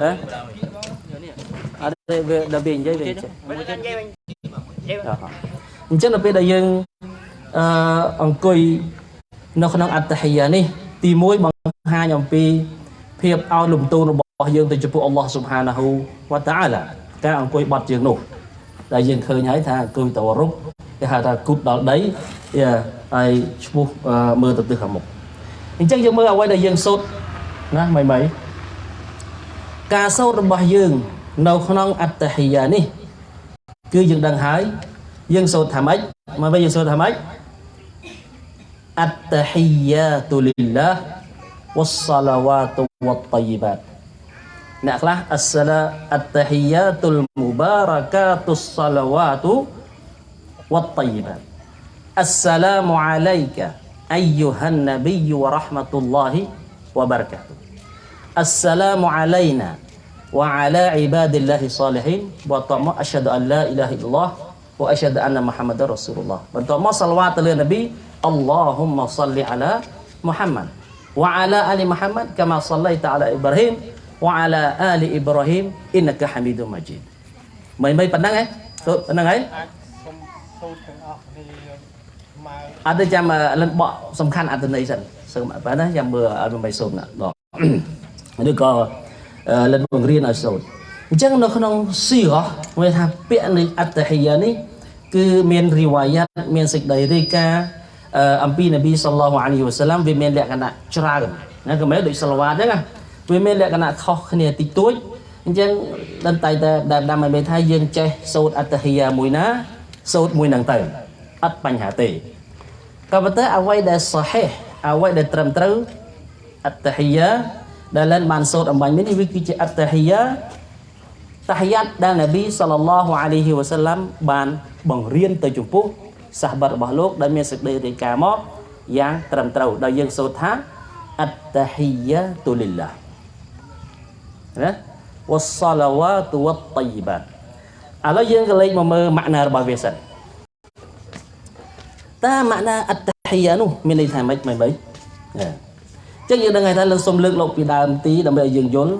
ហ៎អត់ទេវាដល់វានិយាយវាចេះអញ្ចឹងដល់ពេលដែលយើងអឺអង្គុយនៅក្នុងអត្តហិយានេះ ទី1បង្ហាញអំពី ភាពឲ្យលំទោនរបស់យើងទៅចំពោះអល់ឡោះស៊ុបហានាហ៊ូវតាអាឡាការអង្គុយបត់ជើងនោះដែលយើងឃើញហើយថាអង្គុយតវរុកគេហៅថាគូតដល់ដីយ៉ាហើយឈ្មោះអឺមើលទៅទិសខាងមុខអញ្ចឹងយើងមើលអ្វីដែលយើងសូត្រណាមិនមិន ការសូត្ររបស់យើង នៅក្នុងអត្តហិយានេះ គឺយើងដឹងហើយយើងសូត្រថាម៉េចមកវិញយើងសូត្រថាម៉េចអត្តហិយាតុលិលឡាវ៉ាសឡាវ៉ាតុវ៉ាតៃបាតអ្នកខ្លះអស្សឡាអត្តហិយាតុលមុបារកាតុសឡាវ៉ាតុវ៉ាតៃបាតអស្សឡាមអាឡៃកាអយូហាននប៊ីវ៉ារ៉ហ្មាតុលឡាហ៊ីវ៉ាបារកាតុ السلام علينا وعلى عباد الله الصالحين បន្ទាប់មកអស្ហដអឡាអ៊ីឡាហិលឡោះ واشهد ان محمد رسول الله បន្ទាប់មកសាឡវ៉ាតទៅលើនប៊ី اللهم صل على محمد وعلى ال محمد كما صليت على ابراهيم وعلى ال ابراهيم انك حميد مجيد មិនមិនប៉ុណ្ណឹងហ៎សូត្រប៉ុណ្ណឹងហ៎ អាចសូមសូត្រទាំងអស់គ្នាមក អត់ទេចាំលិនបកសំខាន់អត្ថន័យសិនសើបើណាចាំមើលអត់មិនសូត្រណាដក ឬក៏អឺលិនបង្រៀនឲ្យសូត្រអញ្ចឹងនៅក្នុងស៊ីរ៉មានថាពាក្យនៃអត្តហិយានេះគឺមានរីវ៉ាយ៉ាត់មានសេចក្តីរាយការណ៍អឺអំពីនប៊ីសល្លោះអាឡៃហ៊ីវ៉ាសាឡាំវាមានលក្ខណៈច្រើនណាក៏មិនដូចសល្វាតអញ្ចឹងណាវាមានលក្ខណៈខុសគ្នាតិចតួចអញ្ចឹងដល់តែតែដែលដាំឲ្យមានថាយើងចេះសូត្រអត្តហិយាមួយណាសូត្រមួយហ្នឹងទៅអត់បញ្ហាទេក៏ប៉ុន្តែអ្វីដែលសហេះអ្វីដែលត្រឹមត្រូវអត្តហិយា ដែលលែនបានសូត្រអំបញ្ញនេះវាគឺជាអត្តហិយាតាហយ៉ាតដែលនប៊ីសល្លឡោះអាឡៃហ៊ីវ៉ាសាឡាំបានបង្រៀនទៅចំពោះសាសបាត់របស់លោកដែលមានសេចក្តីរាយការណ៍មកយ៉ាងត្រឹមត្រូវដោយយើងសូត្រថាអត្តហិយាតុលិលឡាណាវ៉ាសឡាវ៉ាតុវ៉ាតៃបាតឥឡូវយើងក៏លេខមកមើលម៉ាក់ណារបស់វាសិនតើម៉ាក់ណាអត្តហិយានោះមានន័យថាម៉េចមិនបីណា ចឹងយើងដឹងហើយថាលើសូមលើកលោកពីដើមទីដើម្បីឲ្យយើងយល់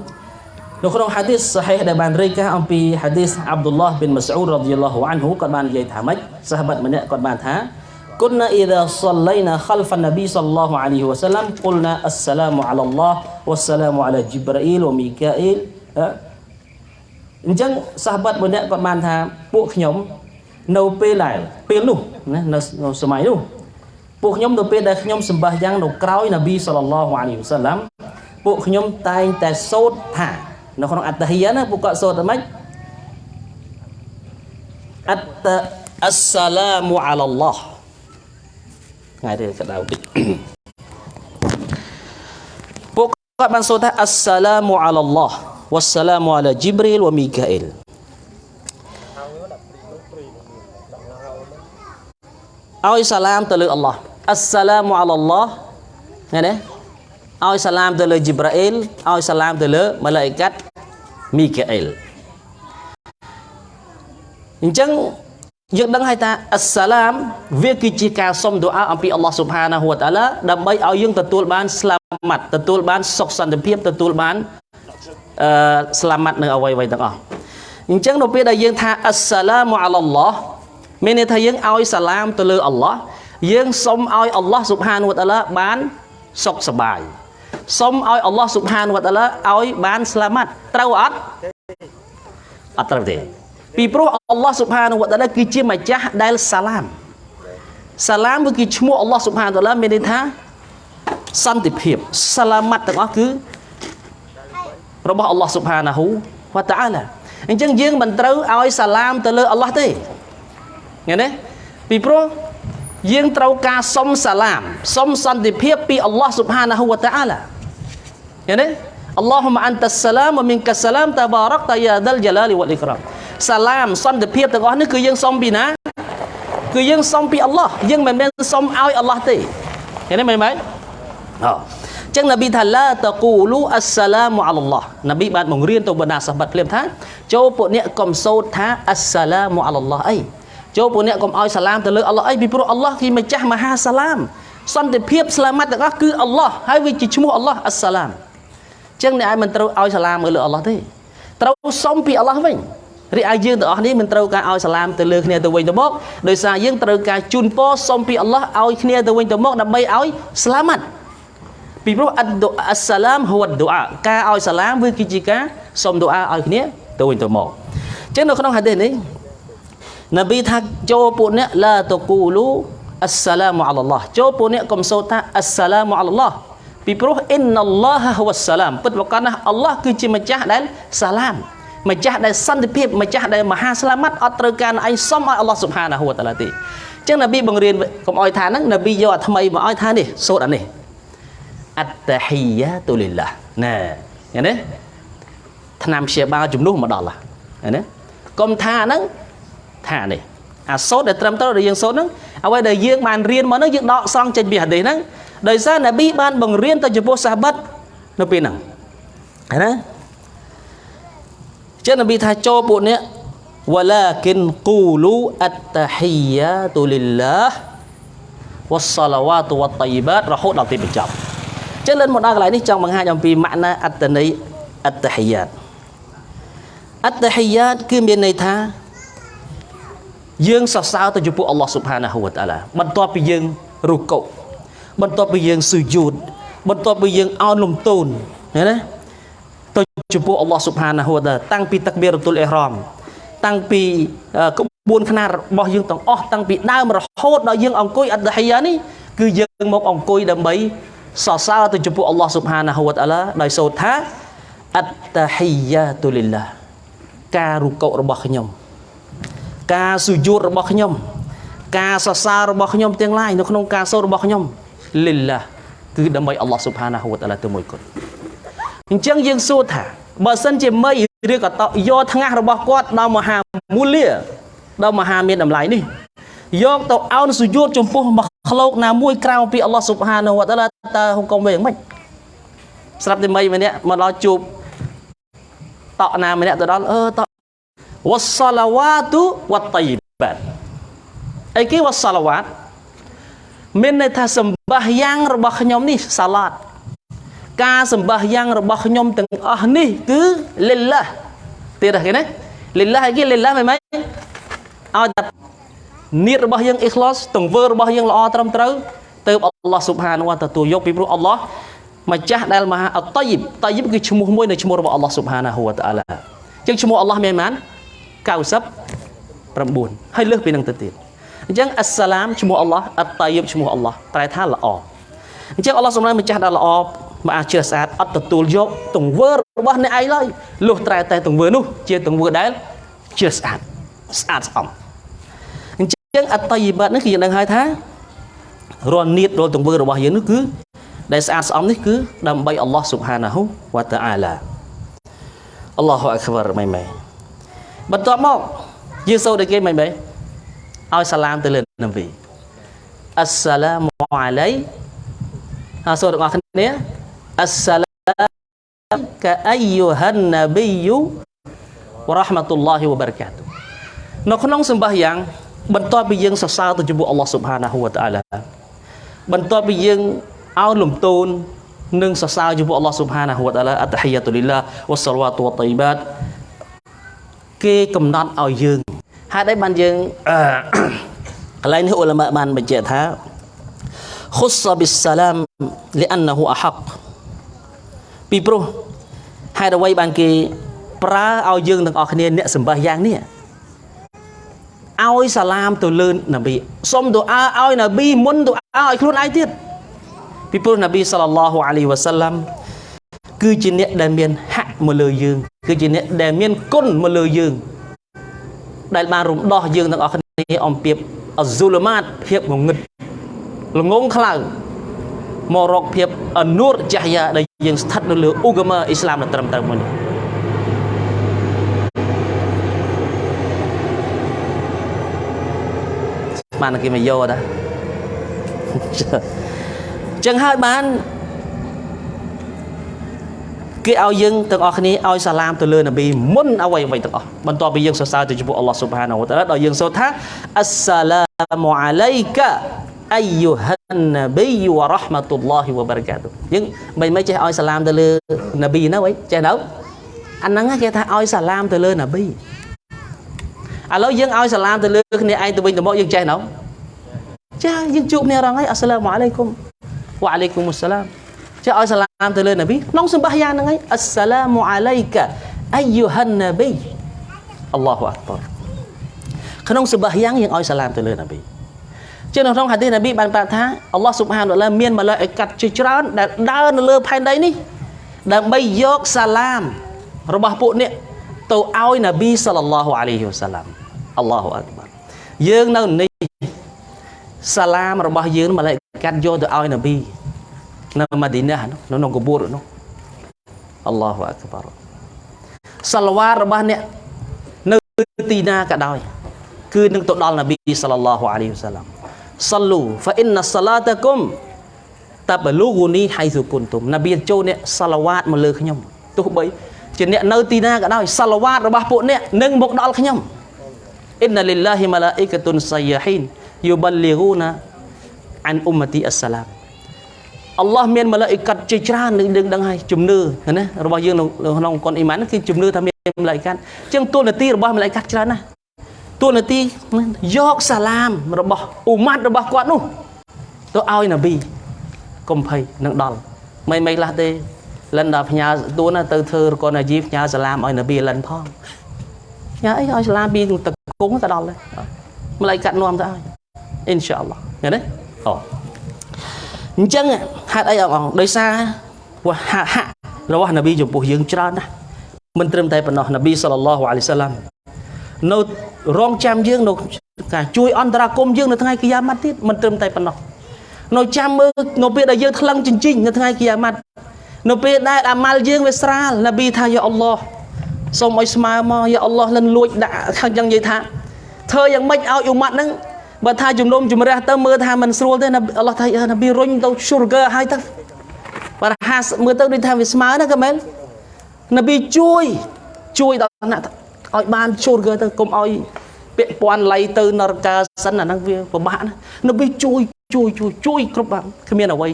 នៅក្នុងហាឌីសសាហេះដែលបានរាយការណ៍អំពីហាឌីសអាប់ឌុលឡោះប៊ីនម៉ាស៊ូដរ៉ាឌីយ៉ាឡោះអានហ៊ូគាត់បាននិយាយថាម៉េចសាហាបម្នាក់គាត់បានថា كنا إذا صلينا خلف النبي صلى الله عليه وسلم قلنا السلام على الله والسلام على جبرائيل وميكائيل អញ្ចឹងសាហាបម្នាក់គាត់បានថាពួកខ្ញុំនៅពេលដែលពេលនោះណានៅនៅសម័យនោះ ពួកខ្ញុំនៅពេលដែលខ្ញុំសម្បះយ៉ាងនៅក្រោយនប៊ីសល្លឡោះអាឡៃហ៊ីវ៉ាសាឡាំពួកខ្ញុំតែងតែសូត្រថានៅក្នុងអត្តហិយាណាពួកគាត់សូត្រថាម៉េចអត្តអស្សឡាមអាឡឡោះថ្ងៃនេះក្តៅតិចពួកគាត់បានសូត្រថាអស្សឡាមអាឡឡោះវ៉ាសាឡាមអាឡាជីប្រីលវ៉ាមីកាអ៊ីលឲ្យសាឡាមទៅលើអល់ឡោះ អស្សឡាមអាឡឡោះឃើញទេឲ្យសាឡាមទៅលើជីប្រាអ៊ីលឲ្យសាឡាមទៅលើម៉ាឡាអ៊ីកាត់មីកាអ៊ីលអញ្ចឹងយើងដឹងហើយថាអស្សឡាមវាគឺជាការសុំទូអាអំពីអល់ឡោះស៊ុបហានាហ៊ូវតាឡាដើម្បីឲ្យយើងទទួលបានស្លាម៉ាត់ទទួលបានសុខសន្តិភាពទទួលបានអឺស្លាម៉ាត់នៅអ្វីៗទាំងអស់អញ្ចឹងនៅពេលដែលយើងថាអស្សឡាមអាឡឡោះមានន័យថាយើងឲ្យសាឡាមទៅលើអល់ឡោះ យើងសុំឲ្យអល់ឡោះស៊ុបហានវតាឡាបានសុខសប្បាយសុំឲ្យអល់ឡោះស៊ុបហានវតាឡាឲ្យបានស្លាម៉ាត់ត្រូវអត់អត់ត្រូវទេពីព្រោះអល់ឡោះស៊ុបហានវតាឡាគឺជាម្ចាស់ដែលសាឡាមសាឡាមគឺឈ្មោះអល់ឡោះស៊ុបហានវតាឡាមានន័យថាសន្តិភាពសាឡាម៉ាត់ទាំងអស់គឺរបស់អល់ឡោះស៊ុបហានាហ៊ូវតាអាឡាអញ្ចឹងយើងមិនត្រូវឲ្យសាឡាមទៅលើអល់ឡោះទេឃើញទេពីព្រោះ យើងត្រូវការសុំសាឡាមសុំសន្តិភាពពីអល់ឡោះស៊ុបហានាហ៊ូវតាអាឡាឃើញទេអល់ឡោះម៉ាអន្តសាឡាមវមីនកាសាឡាមតាបារកតាយ៉ាដលជាឡាលីវ៉ាលីក្រាមសាឡាមសន្តិភាពទាំងអស់នេះគឺយើងសុំពីណាគឺយើងសុំពីអល់ឡោះយើងមិនមែនសុំឲ្យអល់ឡោះទេឃើញទេមែនទេអូចឹងនប៊ីថាឡាតកូលូអស្សឡាមអាឡឡោះនប៊ីបានបង្រៀនទៅបណ្ដាសាហាបភ្លាមថាចូលពួកអ្នកកុំសូត្រថាអស្សឡាមអាឡឡោះអី ចូលពួកអ្នកកុំឲ្យសាឡាមទៅលើអល់ឡោះអីពីព្រោះអល់ឡោះគឺម្ចាស់មហាសាឡាមសន្តិភាពស្លាម៉ាត់ទាំងអស់គឺអល់ឡោះហើយវាជាឈ្មោះអល់ឡោះអស្សឡាមចឹងអ្នកឯងមិនត្រូវឲ្យសាឡាមទៅលើអល់ឡោះទេត្រូវសុំពីអល់ឡោះវិញរីឯយើងទាំងអស់នេះមិនត្រូវការឲ្យសាឡាមទៅលើគ្នាទៅវិញទៅមកដោយសារយើងត្រូវការជូនពរសុំពីអល់ឡោះឲ្យគ្នាទៅវិញទៅមកដើម្បីឲ្យស្លាមាត់ពីព្រោះអឌុអស្សឡាមហួវឌុអាការឲ្យសាឡាមវាគឺជាការសុំឌុអាឲ្យគ្នាទៅវិញទៅមកចឹងនៅក្នុងហាឌីសនេះ នប៊ីថាចូលពួកអ្នកឡាតគូលូអស្សឡាមអាឡឡោះចូលពួកអ្នកកុំសូត្រថាអស្សឡាមអាឡឡោះពីព្រោះអ៊ីនអល់ឡោះហួវសាឡាមពិតប្រាកដណាស់អល់ឡោះគឺជាម្ចាស់ដែលសាឡាមម្ចាស់ដែលសន្តិភាពម្ចាស់ដែលមហាស្លាមាត់អត់ត្រូវការឲ្យសុំឲ្យអល់ឡោះស៊ុបហានាហ៊ូវតាឡាទេអញ្ចឹងនប៊ីបង្រៀនកុំឲ្យថាហ្នឹងនប៊ីយកអាថ្មីមកឲ្យថានេះសូត្រអានេះអត្តហ៊ីយ៉ាតុលីឡាណែឃើញទេឆ្នាំព្យាបាលជំនួសមកដល់ហ្នឹងណាកុំថាហ្នឹង ថានេះអាសូត្រដែលត្រឹមត្រូវដែលយើងសូត្រហ្នឹងអ្វីដែលយើងបានរៀនមកហ្នឹងយើងដកស្រង់ចេញពីហាឌីសហ្នឹងដោយសារនប៊ីបានបង្រៀនទៅចំពោះសាហាបិតនៅពេលហ្នឹងឃើញណាចឹងនប៊ីថាចូលពួកនេះ ولكن قولوا التحيات لله والصلوات والطيبات រហូតដល់ទីបញ្ចប់ចឹងលើមកដល់កន្លែងនេះចង់បង្ហាញអំពីម៉ាក់ណាអត្តន័យ التحيات التحيات គឺមានន័យថា យើងសរសើរទៅចំពោះអល់ឡោះស៊ុបហានាហ៊ូវតាឡាបន្ទាប់ពីយើងរុកុបន្ទាប់ពីយើងស៊ូយូតបន្ទាប់ពីយើងអោនលំទោនឃើញទេទៅចំពោះអល់ឡោះស៊ុបហានាហ៊ូវតាតាំងពីទឹកបៀរតុលអ៊ីហ្រ៉មតាំងពីក្បួនខ្នាតរបស់យើងទាំងអស់តាំងពីដើមរហូតដល់យើងអង្គុយអត្តហីយ៉ានេះគឺយើងមកអង្គុយដើម្បីសរសើរទៅចំពោះអល់ឡោះស៊ុបហានាហ៊ូវតាឡាដោយសូត្រថាអត្តហីយ៉ាតុលីឡាការរុកុរបស់ខ្ញុំ ការសុយូតរបស់ខ្ញុំ ការសរសើររបស់ខ្ញុំទាំងឡាយនៅក្នុងការសូត្ររបស់ខ្ញុំលិលឡាគឺដើម្បីអល់ឡោះស៊ុបហានាហ៊ូវតាឡាទៅមួយគត់អញ្ចឹងយើងសួរថាបើសិនជាមីឬក៏តយកថ្ងាសរបស់គាត់ដល់មហាមូលាដល់មហាមានតម្លៃនេះយកទៅអោនសុយូតចំពោះមកក្លោកណាមួយក្រៅពីអល់ឡោះស៊ុបហានាហ៊ូវតាឡាតើហុកុំវិញយ៉ាងម៉េចស្រាប់តែមីម្នាក់មកដល់ជួបតក់ណាម្នាក់ទៅដល់អឺត វ៉ាសាឡាវ៉ាទូវ៉ាតៃបាតអីគេវ៉ាសាឡាវ៉ាតមានន័យថាសម្បាសយ៉ាងរបស់ខ្ញុំនេះសាឡាតការសម្បាសយ៉ាងរបស់ខ្ញុំទាំងអស់នេះគឺលិលឡាទៀតគេណាលិលឡាគេលិលឡាមិនមែនឲ្យតែនៀតរបស់យើងអ៊ីខ្លោសទង្វើរបស់យើងល្អត្រឹមត្រូវទៅអល់ឡោះស៊ុបហានវ៉ាទទួលយកពីព្រោះអល់ឡោះម្ចាស់ដែលមហាអតយិបតយិបគឺឈ្មោះមួយនៃឈ្មោះរបស់អល់ឡោះស៊ុបហានាហ៊ូវតាឡាជាងឈ្មោះអល់ឡោះមានប៉ុន្មាន 99ហើយលើសពីនឹងទៅទៀតអញ្ចឹងអស្សឡាមឈ្មោះអល់ឡោះអត្តយបឈ្មោះអល់ឡោះប្រែថាល្អអញ្ចឹងអល់ឡោះសម្ដែងម្ចាស់ដែលល្អមកអាចជ្រះស្អាតអត់ទទួលយកទង្វើរបស់អ្នកឯងឡើយលុះត្រែតែទង្វើនោះជាទង្វើដែលជ្រះស្អាតស្អាតស្អំអញ្ចឹងអត្តយបាតនេះគឺយើងដឹងហើយថារាល់នៀតរាល់ទង្វើរបស់យើងនោះគឺដែលស្អាតស្អំនេះគឺដើម្បីអល់ឡោះស៊ុបហានាហ៊ូវតាអាឡាអល់ឡោះអក្បារម៉ៃម៉ៃ បន្ទាប់មកយើងសូត្រដូចគេមិនបែឲ្យសាឡាមទៅលើនប៊ីអស្សឡាមអាឡៃហើយសូត្រទាំងអស់គ្នាអស្សឡាមកាអៃយូហាននប៊ីយូវរ៉ាហ្មាតុលឡាហ៊ីវបារកាតុនៅក្នុងសម្បះយ៉ាង បន្ទាប់ពីយើងសរសើរទៅចំពោះអល់ឡោះស៊ុបហានាហ៊ូវតាអាឡាបន្ទាប់ពីយើងអោនលំទោននិងសរសើរចំពោះអល់ឡោះស៊ុបហានាហ៊ូវតាអាឡាអតហីយ៉ាតុលីឡាវ៉ាសឡាវ៉ាតុវ៉ាតៃបាត គេកំណត់ឲ្យយើងហេតុអីបានយើងកន្លែងនេះអ៊ុលម៉ាបានបញ្ជាក់ថា خص بالسلام لانه احق ពីព្រោះហេតុអ្វីបានគេប្រើឲ្យយើងទាំងអស់គ្នាអ្នកសម្បះយ៉ាងនេះឲ្យសាឡាមទៅលើនប៊ីសុំទូអាឲ្យនប៊ីមុនទូអាឲ្យខ្លួនឯងទៀតពីព្រោះនប៊ីសល្លឡោះអាឡៃវ៉ាសាឡាំគឺជាអ្នកដែលមានហាក់ មកលើយើង គឺជាអ្នកដែលមានគុណមកលើយើង ដែលបានរំដោះយើងទាំងអស់គ្នាអំពីអស៊ូលម៉ាតភាពងងឹតល្ងងខ្លៅមករកភាពអនូរចាស់យ៉ាដែលយើងស្ថិតនៅលើអ៊ូកាម៉ាអ៊ីស្លាមដែលត្រឹមត្រូវមួយនេះបានគេមកយកដែរចឹងហើយបាន គេឲ្យយើងទាំងអស់គ្នាឲ្យសាឡាមទៅលើនប៊ីមុនអ្វីអ្វីទាំងអស់បន្ទាប់ពីយើងសរសើរទៅចំពោះអល់ឡោះស៊ុបហានវតាឡាដល់យើងសូត្រថាអស្សឡាមអាឡៃកាអាយូហានណាប៊ីវ៉ារ៉ាហ្មាតុលឡោះវ៉ាបារកាតុយើងមិនមិនចេះឲ្យសាឡាមទៅលើនប៊ីណាវិញចេះទៅអាហ្នឹងគេថាឲ្យសាឡាមទៅលើនប៊ីឥឡូវយើងឲ្យសាឡាមទៅលើគ្នាឯងទៅវិញទៅមកយើងចេះទៅចាយើងជួបគ្នារងហើយអស្សាឡាមអាឡៃគុំវ៉ាអាឡៃគុំអស្សាឡាម ចេះឲ្យសាឡាមទៅលើនប៊ីក្នុងសម្បះយ៉ាងហ្នឹងហើយអស្សាឡាមអាឡៃកាអាយូហានណាប៊ីអល់ឡោះអក្បរក្នុងសម្បះយ៉ាងយើងឲ្យសាឡាមទៅលើនប៊ីជានៅក្នុងហាឌីសនប៊ីបានប្រាប់ថាអល់ឡោះស៊ុបហានតាឡាមានម៉ាឡាអ៊ីកាត់ជាច្រើនដែលដើរនៅលើផែនដីនេះដើម្បីយកសាឡាមរបស់ពួកអ្នកទៅឲ្យនប៊ីសល្លឡោះអាឡៃហ៊ីវសាឡាមអល់ឡោះអក្បរយើងនៅនេះសាឡាមរបស់យើងម៉ាឡាអ៊ីកាត់យកទៅឲ្យនប៊ី នៅម៉ាឌីណានៅក្នុងកបួរនោះអល់ឡោះអក្បរសាឡវ៉ារបស់អ្នកនៅទីណាក៏ដោយ គឺនឹងទៅដល់នប៊ីសល្លឡោះអាឡៃហ៊ីវសាឡាមសលូហ្វាអ៊ីនណាសឡាតាគុំតាបលូហ្គូនីហៃស៊ូគុនទុំនប៊ីចូលអ្នកសាឡាវ៉ាតមកលើខ្ញុំទោះបីជាអ្នកនៅទីណាក៏ដោយសាឡាវ៉ាតរបស់ពួកអ្នកនឹងមកដល់ខ្ញុំអ៊ីនណាលីឡាហ៊ីម៉ាឡាអ៊ីកាតុនសៃយ៉ាហ៊ីនយូបាលលីហ្គូណាអានអ៊ុម៉ាទីអស្សាឡាម អល់ឡោះមានម៉ាឡាអ៊ីកាត់ជាច្រើននឹងដឹងដឹងហើយជំនឿណារបស់យើងក្នុងកុនអ៊ីម៉ានគឺជំនឿថាមានម៉ាឡាអ៊ីកាត់អញ្ចឹងទួលនីតិរបស់ម៉ាឡាអ៊ីកាត់ច្រើនណាស់ទួលនីតិយកសាឡាមរបស់អ៊ូម៉ាត់របស់គាត់នោះទៅឲ្យនប៊ីកុំភ័យនឹងដល់មិនមិនខ្លះទេលិនដល់ផ្ញើទួនទៅធ្វើរកនអាជីផ្ញើសាឡាមឲ្យនប៊ីលិនផងញ៉ាអីឲ្យសាឡាមពីតកងទៅដល់ដែរម្ល៉េះកាត់នាំទៅឲ្យអ៊ីនសាអល់ឡោះឃើញទេអូ អញ្ចឹងហេតុអីអងដោយសារវ៉ាហាហារបស់នប៊ីចំពោះយើងច្រើនណាស់មិនត្រឹមតែប៉ុណ្ណោះនប៊ីសល្លឡោះអាឡៃសាឡាមនៅរងចាំយើងនៅការជួយអន្តរាគមយើងនៅថ្ងៃគីយ៉ាម៉ាត់ទៀតមិនត្រឹមតែប៉ុណ្ណោះនៅចាំមើលនៅពេលដែលយើងថ្លឹងចិញ្ចិញនៅថ្ងៃគីយ៉ាម៉ាត់នៅពេលដែលអាម៉ាល់យើងវាស្រាលនប៊ីថាយ៉ាអល់ឡោះសូមឲ្យស្មើមកយ៉ាអល់ឡោះលិនលួចដាក់ខាងយ៉ាងនិយាយថាធ្វើយ៉ាងម៉េចឲ្យអ៊ូម៉ាត់ហ្នឹង បើថាជំនុំជម្រះទៅមើលថាមិនស្រួលទេអល់ឡោះថានប៊ីរុញទៅ sugar ឲ្យទៅបើហាមើលទៅដូចថាវាស្មើណាក៏មែននប៊ីជួយជួយដល់ណាឲ្យបានជួលគេទៅកុំឲ្យពាក់ព័ន្ធលៃទៅនរកាសិនអាហ្នឹងវាពិបាកណានប៊ីជួយជួយជួយជួយគ្រប់បានគ្មានអ្វី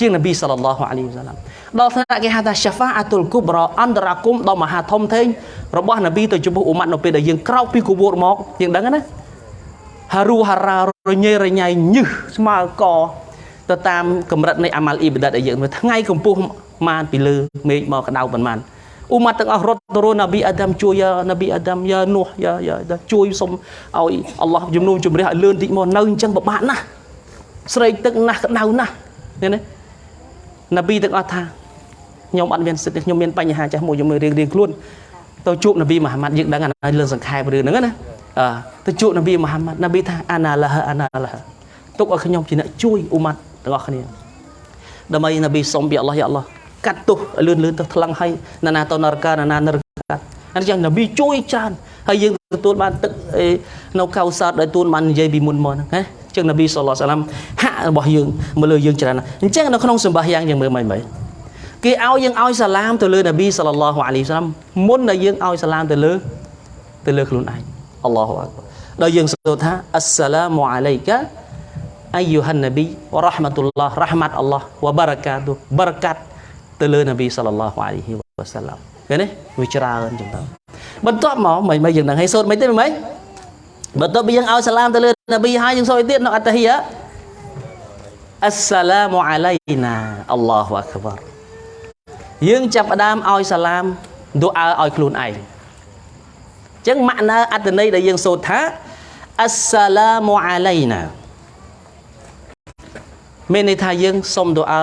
ជាងនប៊ីសល្លឡោះអាឡៃហ៊ីវសាឡាមដល់ថ្នាក់គេហៅថាសាហ្វាអាតុលគូប្រអន្តរាគមដល់មហាធំធេងរបស់នប៊ីទៅចំពោះអ៊ុម៉ាត់នៅពេលដែលយើងក្រោកពីគវូរមកយើងដឹងណា ហារូហារ៉ារញ៉េរញ៉ៃញឹសស្មើកទៅតាមកម្រិតនៃអាម៉ាល់អ៊ីបាដាតដែលយើងថ្ងៃកម្ពស់ម៉ានពីលើមេឃមកក្តៅប៉ុន្មានអ៊ុម៉ាត់ទាំងអស់រត់ទៅរនប៊ីអាដាមជួយយ៉ានប៊ីអាដាមយ៉ានូះយ៉ាយ៉ាជួយសុំឲ្យអល់ឡោះជំនុំជម្រះឲ្យលឿនតិចមកនៅអញ្ចឹងពិបាកណាស់ស្រេកទឹកណាស់ក្តៅណាស់ឃើញទេនប៊ីទាំងអស់ថាខ្ញុំអត់មានសិទ្ធិខ្ញុំមានបញ្ហាចាស់មួយខ្ញុំរៀងរៀងខ្លួនទៅជួបនប៊ីមូហាម៉ាត់យើងដឹងអាលើសង្ខេបរឿងហ្នឹងណាអឺ ទៅជួបនប៊ីមូហាម៉ាត់នប៊ីថាអាណាឡាហអាណាឡាហទុកឲ្យខ្ញុំជាអ្នកជួយអ៊ុម៉ាត់ទាំងអស់គ្នាដើម្បីនប៊ីសុំពីអល់ឡោះយ៉ាអល់ឡោះកាត់ទោសលឿនលឿនទៅថ្លឹងឲ្យណានាទៅនរកាណានានរកាអញ្ចឹងនប៊ីជួយច្រើនហើយយើងទទួលបានទឹកនៅកៅសោតដែលទទួលបាននិយាយពីមុនមកហ្នឹងណាចឹងនប៊ីសល្លោះសាឡាមហាក់របស់យើងមកលើយើងច្រើនអញ្ចឹងនៅក្នុងសម្បាសយ៉ាងយើងមើលមិនមែនគេឲ្យយើងឲ្យសាឡាមទៅលើនប៊ីសល្លឡោះអាឡៃសាឡាមមុនដែលយើងឲ្យសាឡាមទៅលើទៅលើខ្លួនឯង អល់ឡោះអក្បរដល់យើងសូត្រថាអស្សាឡាមអាឡៃកាអាយូហាននប៊ីវរ៉ាហ្មាតុលឡោះរ៉ាហ្មាត់អល់ឡោះវបារកាតុបារកាត់ទៅលើនប៊ីសល្លឡោះអាឡៃហ៊ីវ៉ាសាឡាមឃើញទេវាច្រើនចឹងទៅបន្ទាប់មកមិនមិនយើងនឹងឲ្យសូត្រមិនទេមិនបន្ទាប់ពីយើងឲ្យសាឡាមទៅលើនប៊ីហើយយើងសូត្រទៀតនៅអត្តហីយ៉ាអស្សាឡាមអាឡៃណាអល់ឡោះអក្បរយើងចាប់ផ្ដើមឲ្យសាឡាមឌូអាឲ្យខ្លួនឯង ចឹងម៉ាក់ណាអត្តន័យដែលយើងសូត្រថាអស្សាឡាមអាឡៃណាមានន័យថាយើងសុំឌូអា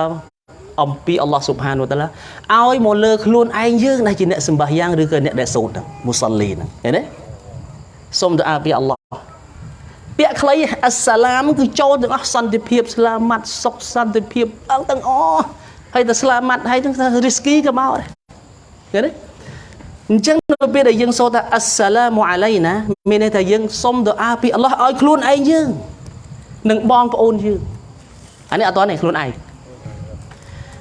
អំពីអល់ឡោះស៊ុបហានូតាឡាឲ្យមកលើខ្លួនឯងយើងដែលជាអ្នកសម្បាសយ៉ាងឬក៏អ្នកដែលសូត្រហ្នឹងមូសាលីហ្នឹងឃើញទេសូមទៅអាពីអល់ឡោះពាក្យខ្លីអស្សាឡាមគឺចូលទាំងអស់សន្តិភាពស្លាម៉ាត់សុខសន្តិភាពអង្គទាំងអស់ហើយទៅស្លាម៉ាត់ហើយទាំងរីស្គីក៏មកដែរឃើញទេ អញ្ចឹងនៅពេលដែលយើងសូត្រថាអស្សាឡាមអាឡៃណាមានន័យថាយើងសុំទៅអាពីអល់ឡោះឲ្យខ្លួនឯងយើងនិងបងប្អូនយើងអានេះអត់តនេះខ្លួនឯង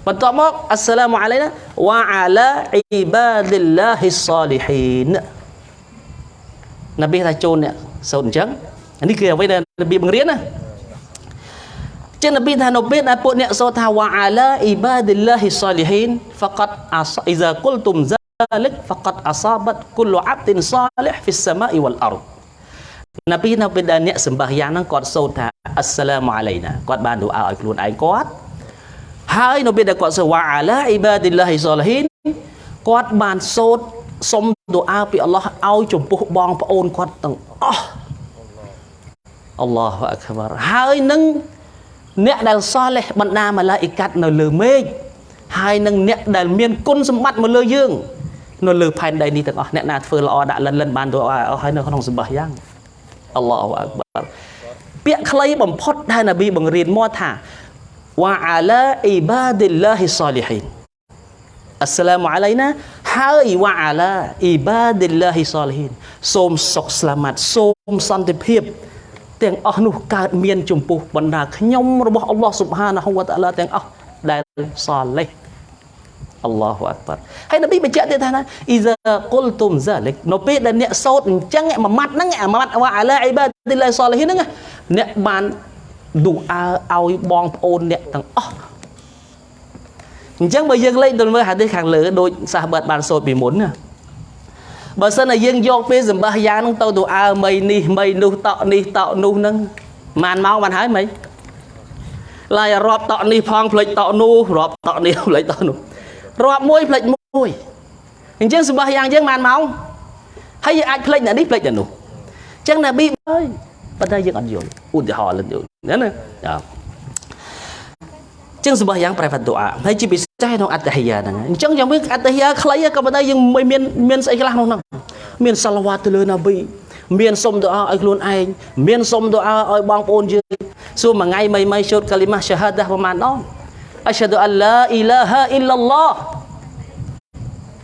បន្ទាប់មកអស្សាឡាមអាឡៃណាវ៉ាអាឡាអ៊ីបាឌិលឡាហ៊ីសាលីហ៊ីននប៊ីថាចូលអ្នកសូត្រអញ្ចឹងនេះគឺអ្វីដែលនប៊ីបង្រៀនណាចឹងនប៊ីថានៅពេលដែលពួកអ្នកសូត្រថាវ៉ាអាឡាអ៊ីបាឌីលឡាហ៊ីសាលីហ៊ីនហ្វកាត់អាសអ៊ីហ្សាគុលទុមហ្សា លិកហ្វកាត់អាសាបាត់គុលអាប់ទីនសាលីហ៍ហ្វីសសាម៉ាអ៊ីវលអរនប៊ីនៅពេលដែលអ្នកសម្បះយ៉ាងហ្នឹងគាត់សូត្រថាអស្សឡាមអាឡៃណាគាត់បានទូអាឲ្យខ្លួនឯងគាត់ហើយនៅពេលដែលគាត់សូត្រវ៉ាអាឡាអ៊ីបាឌីលឡាហ៊ីសាលីហ៊ីនគាត់បានសូត្រសុំទូអាពីអល់ឡោះឲ្យចំពោះបងប្អូនគាត់ទាំងអស់អល់ឡោះអក្បារហើយនឹងអ្នកដែលសោះលេះបណ្ដាម៉ាឡាអ៊ីកាត់នៅលើមេឃហើយនឹងអ្នកដែលមានគុណសម្បត្តិមកលើយើង នៅលើផែនដីនេះទាំងអស់អ្នកណាធ្វើល្អដាក់លិនលិនបានទៅអស់ហើយនៅក្នុងសម្បះយ៉ាងអល់ឡោះអក្បារពាក្យខ្លីបំផុតដែលនប៊ីបង្រៀនមកថាវ៉ាអាឡាអ៊ីបាឌីលឡាហ៊ីសាលីហ៊ីនអស្សឡាមអាឡៃណាហើយវ៉ាអាឡាអ៊ីបាឌីលឡាហ៊ីសាលីហ៊ីនសូមសុខស្លាមាត់សូមសន្តិភាពទាំងអស់នោះកើតមានចំពោះបណ្ដាខ្ញុំរបស់អល់ឡោះស៊ុបហានាហ៊ូវតាឡាទាំងអស់ដែលសាលេះ អល់ឡោះអក្បារហើយនប៊ីបញ្ជាក់ទៀតថាណាអ៊ីហ្សាគុលទុមហ្សាលិកនៅពេលដែលអ្នកសោតអញ្ចឹងមួយម៉ាត់ហ្នឹងមួយម៉ាត់វ៉ាអាឡាអ៊ីបាឌីលឡាសាលីហ៊ីនហ្នឹងអ្នកបានឌូអើឲ្យបងប្អូនអ្នកទាំងអស់អញ្ចឹងបើយើងលេខទៅមើលហាឌីសខាងលើដូចសាសបាត់បានសូត្រពីមុនណាបើសិនតែយើងយកពេលសម្បះយ៉ាងហ្នឹងទៅទៅអើមីនេះមីនោះតក់នេះតក់នោះហ្នឹងម៉ានម៉ោងបានហើយមីឡាយរាប់តក់នេះផងផ្លេចតក់នោះរាប់តក់នេះផ្លេចតក់នោះ រាប់មួយផ្លេចមួយអញ្ចឹងសម្បះយ៉ាងយើងម៉ានម៉ោងហើយយើងអាចផ្លេចអ្នកនេះផ្លេចអ្នកនោះអញ្ចឹងណាប៊ីអើយប៉ុន្តែយើងអត់យល់ឧទាហរណ៍លិនយល់ណាណាចាចឹងសម្បះយ៉ាងប្រែផាត់ទូអាហើយជាពិសេសក្នុងអត្តហិយាហ្នឹងអញ្ចឹងយ៉ាងវិញអត្តហិយាខ្លីក៏ប៉ុន្តែយើងមិនមានមានស្អីខ្លះក្នុងហ្នឹងមានសាឡាវ៉ាទៅលើណាប៊ីមានសុំទូអាឲ្យខ្លួនឯងមានសុំទូអាឲ្យបងប្អូនយើងសួរមួយថ្ងៃមិនមិនជូតកាលីម៉ាឆាហាដាប្រហែលដង អស្ហដអឡាអ៊ីឡាហាអ៊ីឡឡោះ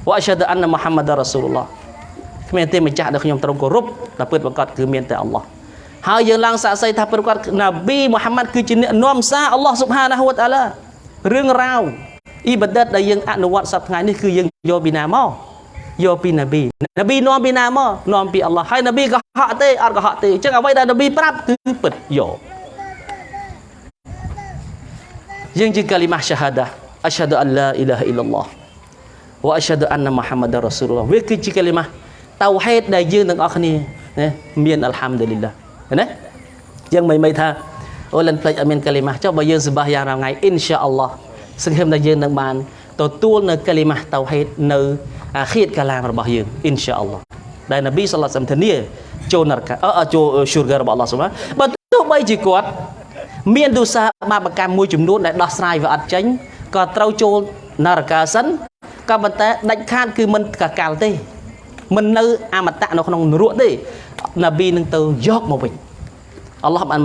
វ៉ាអស្ហដអានមុហាម៉ាដរ៉ាស៊ូលឡោះគ្មានទេម្ចាស់ដែលខ្ញុំទ្រង់គោរពតែពិតប្រកបគឺមានតែអល់ឡោះហើយយើងឡើងសាកសីថាប្រកាសណាប៊ីមូហាម៉ាត់គឺជាអ្នកនាំសារអល់ឡោះស៊ុបហានាហ៊ូវតាឡារឿងរ៉ាវអ៊ីបាដិតដែលយើងអនុវត្តសប្តាហ៍ថ្ងៃនេះគឺយើងយកពីណាមកយកពីណាប៊ីណាប៊ីនាំពីណាមកនាំពីអល់ឡោះហើយណាប៊ីក៏ហក់ទេអត់ក៏ហក់ទេអញ្ចឹងអ្វីដែលណាប៊ីប្រាប់គឺពិតយក យើងជាកាលីម៉ាឆាហាដាអស្ហដអឡាអ៊ីឡាហអ៊ីឡឡោះវ៉ាអស្ហដអានម៉ាហាម៉ាដរ៉ាស៊ូលឡោះវាគឺជាកាលីម៉ាតៅហេតដែលយើងទាំងអស់គ្នាណាមានអល់ហាំឌុលីឡាណាយើងមិនមិនថាអូលិនផ្លេចអត់មានកាលីម៉ាចុះបើយើងសម្បះយ៉ាងរាល់ថ្ងៃអ៊ីនសាអល់ឡោះសង្ឃឹមថាយើងនឹងបានទទួលនៅកាលីម៉ាតៅហេតនៅអាខៀតកាឡាមរបស់យើងអ៊ីនសាអល់ឡោះដែលនប៊ីសល្លាសំធានាចូលនរកអឺចូលឈូរហ្គររបស់អល់ឡោះសុបហាបើទោះបីជាគាត់ មានទុសាបាបកម្មមួយចំនួនដែលដោះស្រាយវាអត់ចេញក៏ត្រូវចូលនរកាសិនក៏ប៉ុន្តែដាច់ខាតគឺមិនកកាល់ទេមិននៅអមតៈនៅក្នុងនរកទេនប៊ីនឹងទៅយកមកវិញអល់ឡោះបានន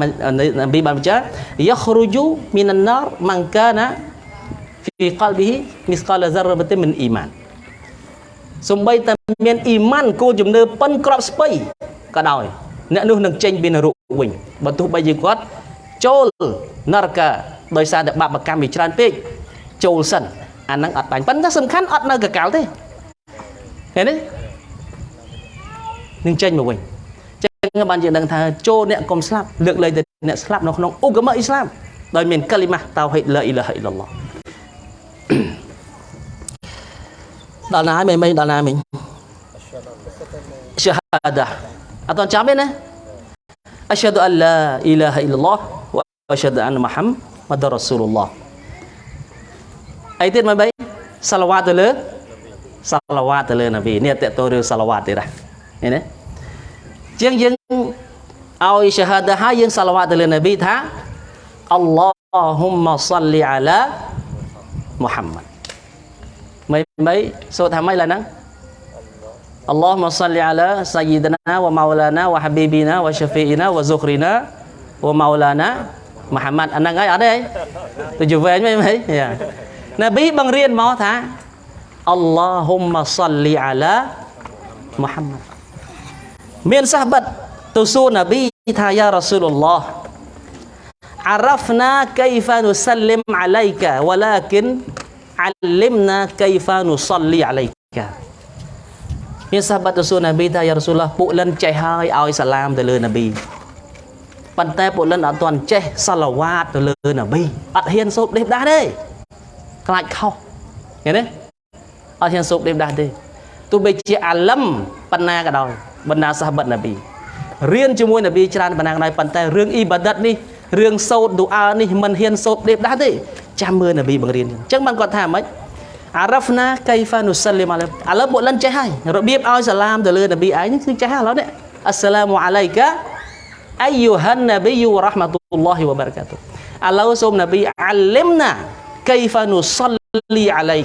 ប៊ីបានបញ្ជាយខរុជូមីនណារម៉ាន់កាណាហ្វីកលប៊ីហ៊ីមីស្កាលហ្សារបតិមិនអ៊ីម៉ានសំបីតែមានអ៊ីម៉ានគោលជំនឿប៉ិនក្របស្ពៃក៏ដោយអ្នកនោះនឹងចេញពីនរកវិញបើទោះបីជាគាត់ ចូលនរកាដោយសារតែបាបកម្មវាច្រើនពេកចូលសិនអាហ្នឹងអត់បាញ់ប៉ុន្តែសំខាន់អត់នៅកកាលទេឃើញទេនឹងចេញមកវិញចឹងបានយើងដឹងថាចូលអ្នកកុំស្លាប់លើកលែងតែអ្នកស្លាប់នៅក្នុងឧបកម្មអ៊ីស្លាមដោយមានកាលីម៉ាតៅហីឡាអ៊ីឡាហអ៊ីឡឡោះដល់ណាហើយមិនមិនដល់ណាមិញឆាហាដាអត់តចាំទេណា អស្ហដអឡាអ៊ីឡាហអ៊ីឡឡោះវ៉ាអស្ហដអានមូហាម៉ាដរ៉ាស៊ូលឡោះអីទៀតមិនបីសាឡាវ៉ាទៅលើសាឡាវ៉ាទៅលើនប៊ីនេះតើតើរឿងសាឡាវ៉ាទៀតណាឃើញទេជាងយើងឲ្យឆាហាដាហើយយើងសាឡាវ៉ាទៅលើនប៊ីថាអល់ឡោហ៊ុមម៉ាសលីអាឡាមូហាម៉ាត់មិនមិនសូត្រថាម៉េចឡើយហ្នឹង اللهم صل على سيدنا ومولانا وحبيبنا وشفينا وزخرنا ومولانا محمد. أنا ngay ở đây tujuh vậy mấy mấy ya. Nabi bằng riêng اللهم صل على محمد من sahabat tusu nabi tha رسول الله عرفنا كيف نسلم عليك ولكن علمنا كيف نصلي عليك មានសាហបាត់ទៅសួរនប៊ីថាយ៉ារ៉ាស៊ូលឡោះពួកលិនចេះហើយឲ្យសាឡាមទៅលើនប៊ីប៉ុន្តែពលិនអត់ទាន់ចេះសាឡាវ៉ាតទៅលើនប៊ីអត់ហ៊ានសូត្រដេបដាស់ទេខ្លាចខុសឃើញទេអត់ហ៊ានសូត្រដេបដាស់ទេទោះបីជាអាលឹមបណ្ណាក៏ដោយបណ្ណាសាហបិតនប៊ីរៀនជាមួយនប៊ីច្រើនបណ្ណាក៏ដោយប៉ុន្តែរឿងអ៊ីបាដិតនេះរឿងសូត្រឌូអានេះមិនហ៊ានសូត្រដេបដាស់ទេចាំមើលនប៊ីបង្រៀនអញ្ចឹងបានគាត់ថាម៉េច អារ៉ាហ្វណាកៃហ្វានុសលីមអាឡៃឥឡូវបុលិនចេះហើយរបៀបឲ្យសាឡាមទៅលើនប៊ីឯងនេះគឺចេះហើយឥឡូវនេះអស្សឡាមអាឡៃកាអៃយូហាននប៊ីវរ៉ាហ្មាតុលឡោះវបារកាតុឥឡូវសូមនប៊ីអាលឹមណាកៃហ្វានុសលីអាឡៃ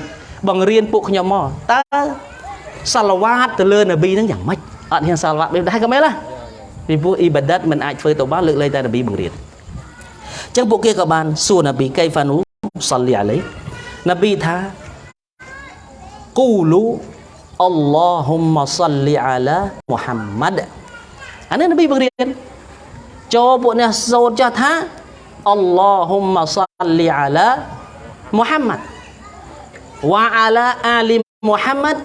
បង្រៀនពួកខ្ញុំមកតើសាឡាវ៉ាតទៅលើនប៊ីហ្នឹងយ៉ាងម៉េចអត់ហ៊ានសាឡាវ៉ាតដែរក៏មែនឡាពីព្រោះអ៊ីបាដាតមិនអាចធ្វើទៅបានលើកលែងតែនប៊ីបង្រៀនចឹងពួកគេក៏បានសួរនប៊ីកៃហ្វានុសលីអាឡៃនប៊ីថា គូលូអល់ឡោហ៊ុមសលីអាឡាមូហាំម៉ាត់អានេះនប៊ីបង្រៀនចូលពួកអ្នកសូត្រចាស់ថាអល់ឡោហ៊ុមសលីអាឡាមូហាំម៉ាត់វ៉ាអាឡាអាលីមូហាំម៉ាត់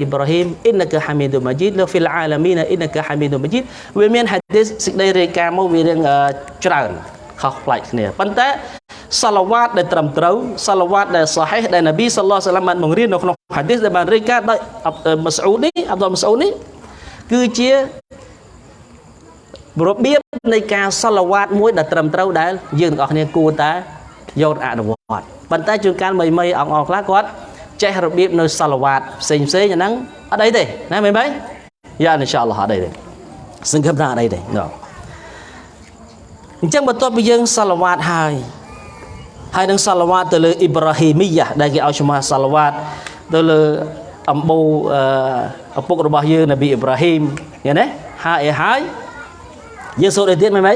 អ៊ីប្រាហ៊ីមអ៊ីនកាហាមីឌូម៉ាជីតលហ្វីលអាឡាមីនអ៊ីនកាហាមីឌូម៉ាជីតវាមានហាឌីសសេចក្តីរាយការណ៍មកវារឿងច្រើនខុសប្លែកគ្នាប៉ុន្តែសាឡាវ៉ាតដែលត្រឹមត្រូវសាឡាវ៉ាតដែលសាហេះដែលនប៊ីសាឡោះសាឡាមបានបង្រៀននៅក្នុងហាឌីសដែលបានរាយការណ៍ដោយម៉ាស្អ៊ូនេះអាប់ដុលម៉ាស្អ៊ូនេះគឺជារបៀបនៃការសាឡាវ៉ាតមួយដែលត្រឹមត្រូវដែលយើងទាំងអស់គ្នាគួរតែយកអនុវត្តប៉ុន្តែជួនកាលមីមីអង្គអង្គខ្លះគាត់ ចេះរបៀបនៅសាឡាវ៉ាតផ្សេងផ្សេងអាហ្នឹងអត់អីទេណាមីមីយ៉ាអ៊ីនសាអល់ឡោះអត់អីទេសង្ឃឹមថាអត់អីទេអញ្ចឹងបន្ទាប់ពីយើងសាឡាវ៉ាតហើយហើយនឹងសាឡាវ៉ាតទៅលើអ៊ីប្រាហ៊ីមីយ៉ាដែលគេឲ្យឈ្មោះសាឡាវ៉ាតទៅលើអំបូឪពុករបស់យើងនប៊ីអ៊ីប្រាហ៊ីមឃើញទេហើយហើយយើងសូត្រឲ្យទៀតមែនទេ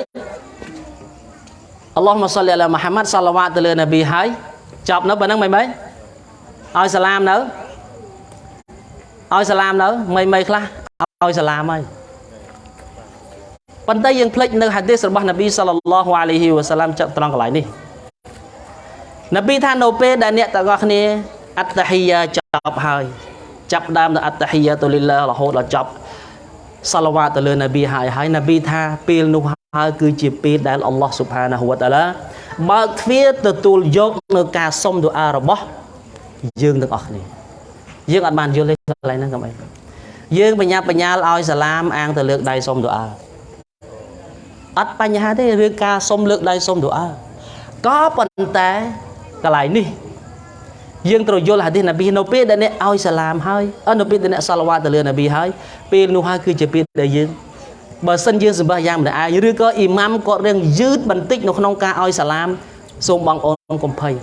អល់ឡោះម៉ាសលីអាឡាមូហាម៉ាត់សាឡាវ៉ាតទៅលើនប៊ីហើយចប់នៅប៉ុណ្្នឹងមែនទេ ឲ្យសាឡាមនៅឲ្យសាឡាមនៅមីមីខ្លះឲ្យសាឡាមហើយប៉ុន្តែយើងភ្លេចនៅហាឌីសរបស់នប៊ីសល្លឡោះអាឡៃហ៊ីវ៉ាសាឡាមចាក់ត្រង់កន្លែងនេះនប៊ីថានៅពេលដែលអ្នកទាំងអស់គ្នាអត្តហ៊ីយ៉ាចប់ហើយចាប់ដើមនៅអត្តហ៊ីយ៉ាតុលីឡារហូតដល់ចប់សាឡាវ៉ាទៅលើនប៊ីហើយហើយនប៊ីថាពេលនោះហើយគឺជាពេលដែលអល់ឡោះស៊ុបហានាហ៊ូវតាឡាបើកទ្វារទទួលយកនៅការសុំទូអារបស់ យើងទាំងអស់គ្នាយើងអត់បានយល់ទេកន្លែងហ្នឹងកុំអីយើងបញ្ញាបញ្ញាលឲ្យសាឡាមអាងទៅលើកដៃសុំទូអាអត់បញ្ហាទេរឿងការសុំលើកដៃសុំទូអាក៏ប៉ុន្តែកន្លែងនេះយើងត្រូវយល់ហាឌីសនប៊ីនៅពេលដែលអ្នកឲ្យសាឡាមហើយអនៅពេលដែលអ្នកសាឡាវ៉ាទៅលើនប៊ីហើយពេលនោះហើយគឺជាពេលដែលយើងបើសិនយើងសម្បះយ៉ាងម្នាក់ឯងឬក៏អ៊ីម៉ាំគាត់រៀងយឺតបន្តិចនៅក្នុងការឲ្យសាឡាមសូមបងអូនកុំភ័យ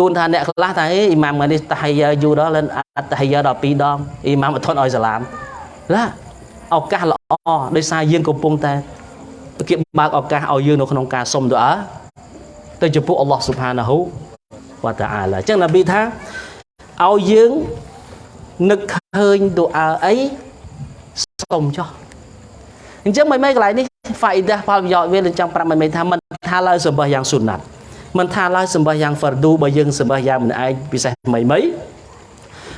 ទូនថាអ្នកខ្លះថាអេអ៊ីម៉ាំនេះតាហៃយ៉ាយូដល់អត្តហៃយ៉ាដល់2ដងអ៊ីម៉ាំអត់ធន់ឲ្យសាឡាមឡាឱកាសល្អដោយសារយើងកំពុងតែគេបើកឱកាសឲ្យយើងនៅក្នុងការសុំទូអាទៅចំពោះអល់ឡោះស៊ុបហានាហ៊ូវតាអាឡាអញ្ចឹងនប៊ីថាឲ្យយើងនឹកឃើញទូអាអីសុំចុះអញ្ចឹងមិនមែនកន្លែងនេះហ្វាអ៊ីដាផលប្រយោជន៍វានឹងចង់ប្រាប់មិនមែនថាមិនថាឡើយសម្បះយ៉ាងស៊ុនណាត់ មិនថាឡើយសម្បះយ៉ាងហ្វារឌូបើយើងសម្បះយ៉ាងម្នាក់ឯងពិសេសថ្មីមី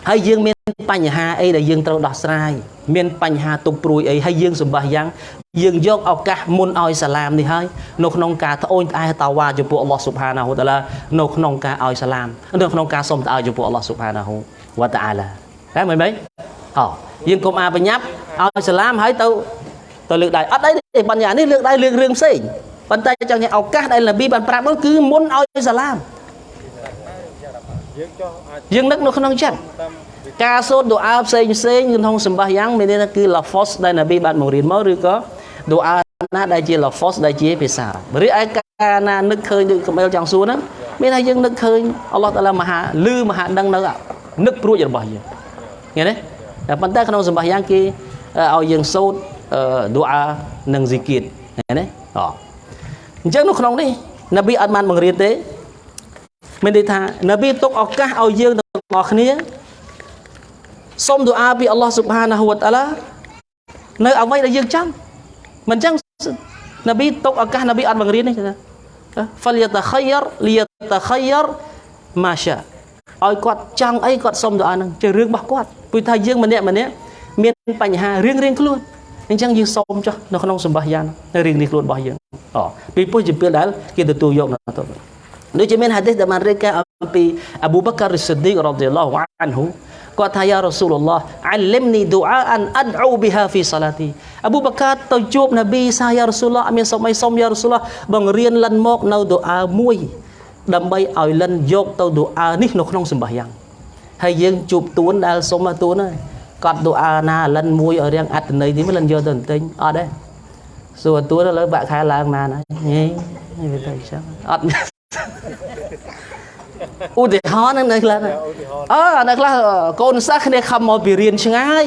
ហើយយើងមានបញ្ហាអីដែលយើងត្រូវដោះស្រាយមានបញ្ហាទុកព្រួយអីហើយយើងសម្បះយ៉ាងយើងយកឱកាសមុនឲ្យសាឡាមនេះហើយនៅក្នុងការត្អូញត្អែតាវ៉ាចំពោះអល់ឡោះស៊ុបហានាហ៊ូតាឡានៅក្នុងការឲ្យសាឡាមនៅក្នុងការសុំត្អែចំពោះអល់ឡោះស៊ុបហានាហ៊ូវតាអាឡាតែមិនមែនហ៎យើងកុំអាបញ្ញាប់ឲ្យសាឡាមហើយទៅទៅលើកដៃអត់អីទេបញ្ហានេះលើកដៃលើករឿងផ្សេង ប៉ុន្តែចង់ញ៉ាំឱកាសដែលនប៊ីបានប្រាប់នោះគឺមុនឲ្យសាឡាមយើងចោះអាចយើងនឹកនៅក្នុងចិត្តការសូត្រឌូអាផ្សេងផ្សេងក្នុងសម្បាយ៉ាងមានន័យថាគឺ lafaz ដែលនប៊ីបានបង្រៀនមកឬក៏ឌូអាណាដែលជា lafaz ដែលជាភាសាឬឯកាលណានឹកឃើញដូចកំអិលចង់សួរហ្នឹងមានថាយើងនឹកឃើញអល់ឡោះតាឡាមហាលឺមហាដឹងនៅនឹកព្រួចរបស់យើងឃើញទេតែប៉ុន្តែក្នុងសម្បាយ៉ាងគេឲ្យយើងសូត្រឌូអានិងស៊ីគៀតឃើញទេអ អញ្ចឹងនៅក្នុងនេះនប៊ីអត់បានបង្រៀនទេមានន័យថានប៊ីទុកឱកាសឲ្យយើងទាំងអស់គ្នាសូមទូអាពីអល់ឡោះស៊ុបហានាហ៊ូវតាឡានៅអ្វីដែលយើងចង់មិនអញ្ចឹងនប៊ីទុកឱកាសនប៊ីអត់បង្រៀននេះណាហ្វលយតាខយរលយតាខយរម៉ាសាឲ្យគាត់ចង់អីគាត់សុំទៅអានឹងជារឿងរបស់គាត់ព្រោះថាយើងម្នាក់ម្នាក់មានបញ្ហារៀងរៀងខ្លួន អញ្ចឹងយើងសុំចុះនៅក្នុងសម្បះយ៉ាងនៅរៀងនេះខ្លួនរបស់យើងអូពីព្រោះជាពេលដែលគេទទួលយកនៅទៅដូចជាមានហាឌីសដែលបានរាយការណ៍អំពីអប៊ូបការីសិឌឌីករ៉ាឌីឡោះអានហ៊ូគាត់ថាយ៉ារ៉ាស៊ូលឡោះអាលឹមនីឌូអាអានអដអ៊ូប៊ីហាហ្វីសាឡាទីអប៊ូបកាទៅជួបនប៊ីសាយ៉ារ៉ាស៊ូលឡោះអត់មានសុំអីសុំយ៉ារ៉ាស៊ូលឡោះបង្រៀនលិនមកនៅឌូអាមួយដើម្បីឲ្យលិនយកទៅឌូអានេះនៅក្នុងសម្បះយ៉ាងហើយយើងជួបទួនដែលសុំមកទួនហើយ គាត់ឌូអាណាលិនមួយឲ្យរៀងអត្តន័យនេះលិនយកទៅបន្ទិញអត់ទេសួរទួនលើបាក់ខែឡើងណាណាញ៉េវាទៅចឹងអត់ឧទាហរណ៍នឹងនៅខ្លះអើនៅខ្លះកូនសិស្សគ្នាខំមកពីរៀនឆ្ងាយ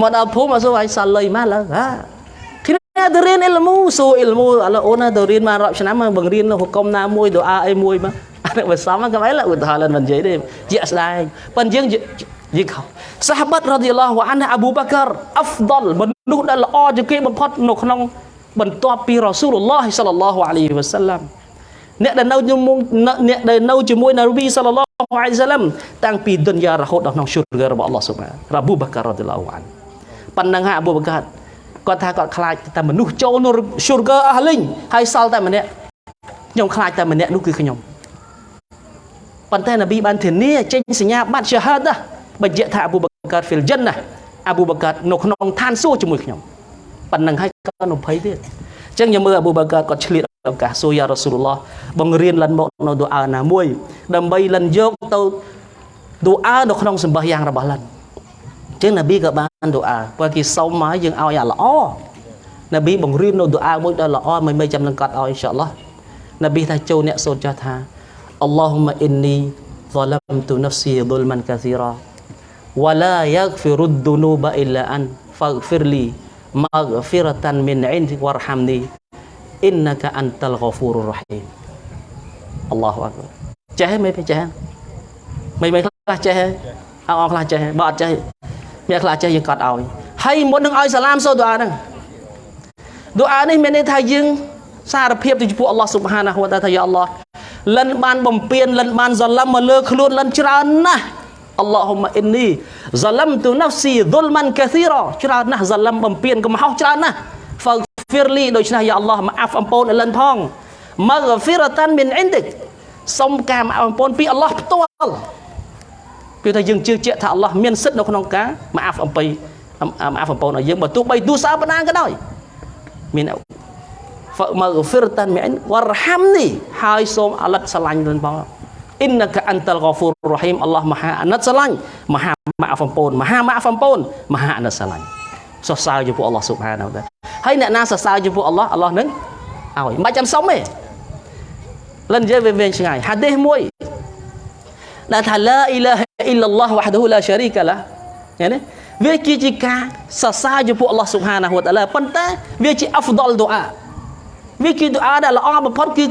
មកដល់ភូមិអត់សួរឲ្យសាលុយមកឡើងហាគ្នាទៅរៀនអ៊ីលមូសួរអ៊ីលមូឥឡូវអូនទៅរៀនមករាប់ឆ្នាំមកបង្រៀនហុកុំណាមួយទៅអាអីមួយមក អានេះបើសមក៏មិនឡើឧទាហរណ៍មិននិយាយទេជាក់ស្ដែងប៉ុន្តែយើងយើងខោសាហាបតរ៉ាឌីឡោះវ៉ានអប៊ូបការអហ្វដលមនុស្សដែលល្អជាងគេបំផុតនៅក្នុងបន្ទាប់ពីរ៉ាស៊ូលឡោះសល្លឡោះអាឡៃហ៊ីវ៉ាសាឡាំអ្នកដែលនៅជាមួយអ្នកដែលនៅជាមួយនប៊ីសល្លឡោះអាឡៃហ៊ីវ៉ាសាឡាំតាំងពីឌុនយ៉ារហូតដល់ក្នុងជុរហ្គរបស់អល់ឡោះស៊ុបហានរ៉ាប៊ូបការរ៉ាឌីឡោះវ៉ានប៉ុណ្ណឹងហើយអប៊ូបការគាត់ថាគាត់ខ្លាចតែមនុស្សចូលនៅជុរហ្គអស់លីងហើយសល់តែម្នាក់ខ្ញុំខ្លាចតែម្នាក់នោះគឺខ្ញុំ ប៉ុន្តែនប៊ីបានធានាចេញសញ្ញាបត្រឆាហាដាបញ្ជាក់ថាអប៊ូបការហ្វីលចិនណាអប៊ូបការនៅក្នុងឋានសួគ៌ជាមួយខ្ញុំប៉ុណ្ណឹងហើយក៏នៅភ័យទៀតអញ្ចឹងខ្ញុំមើលអប៊ូបការគាត់ឆ្លៀតឱកាសសួរយ៉ារ៉ាស៊ូលឡោះបង្រៀនលិនមកនៅទូអាណាមួយ ដើម្បីលិនយកទៅទូអានៅក្នុងសម្បះយ៉ាងរបស់លិនអញ្ចឹងនប៊ីក៏បានទូអាព្រោះគេសុំមកយើងឲ្យអាល្អនប៊ីបង្រៀននៅទូអាមួយដ៏ល្អមិនមិនចាំនឹងកាត់ឲ្យអ៊ីនសាអល់ឡោះនប៊ីថាចូលអ្នកសូត្រចាស់ថា Allahumma inni ظلمت نفسي ظلما كثيرا ولا يغفر الذنوب إلا أنت فاغفر لي مغفرة من عندك وارحمني innaka antal ghafurur rahim Allahu akbar ចេះមិនចេះមិនមិនខ្លះចេះអងខ្លះចេះបើអត់ចេះមានខ្លះចេះយើងកត់ឲ្យហើយមុននឹងឲ្យសាឡាមសូដូអាហ្នឹងដូអានេះមានន័យថាយើងសារភាពទៅចំពោះអល់ឡោះស៊ុបហានាហ៊ូវតាថាយ៉ាអល់ឡោះ លិនបានបំពេញលិនបានសាឡាមមកលើខ្លួនលិនច្រើនណាស់អល់ឡោហ៊ុមអ៊ីននីសាឡាមទូណាហ្វស៊ីឌុលម៉ាន់កាស៊ីរ៉ាច្រើនណាស់សាឡាមបំពេញកំហុសច្រើនណាស់ហ្វហ្វីរលីដូច្នេះយ៉ាអល់ឡោះមកអាហ្វអំពូនអលិនផងមកហ្វីរតានមីនអ៊ីនឌិកសុំការមកអំពូនពីអល់ឡោះផ្ទាល់គឺថាយើងជឿជាក់ថាអល់ឡោះមានសិទ្ធនៅក្នុងការមកអាហ្វអំពីមកអាហ្វអំពូនឲ្យយើងបើទោះបីទូសាបណ្ដាក៏ដោយមាន មកហ្វីរតានមីនវ៉ារហាំនីហើយសូមអាឡិតស្រឡាញ់លិនផងអ៊ីនកាអន្តលហ្គហ្វូររ៉ហ៊ីមអល់ឡោះមហាអាណិតស្រឡាញ់មហាម៉ាហ្វអំពូនមហាម៉ាហ្វអំពូនមហាអាណិតស្រឡាញ់សរសើរចំពោះអល់ឡោះស៊ុបហានតាហើយអ្នកណាសរសើរចំពោះអល់ឡោះអល់ឡោះនឹងឲ្យមិនបាច់ចាំសុំទេលិននិយាយវាវែងឆ្ងាយហាឌីសមួយដែលថាឡាអ៊ីឡាហអ៊ីឡាឡោះវ៉ាហ្ឌូឡាឆារីកាឡាឃើញទេវាគឺជាការសរសើរចំពោះអល់ឡោះស៊ុបហានាហ៊ូតាឡាប៉ុន្តែវាជាអហ្វដលដូអា វាគឺដូអាដែលល្អបំផុតគឺ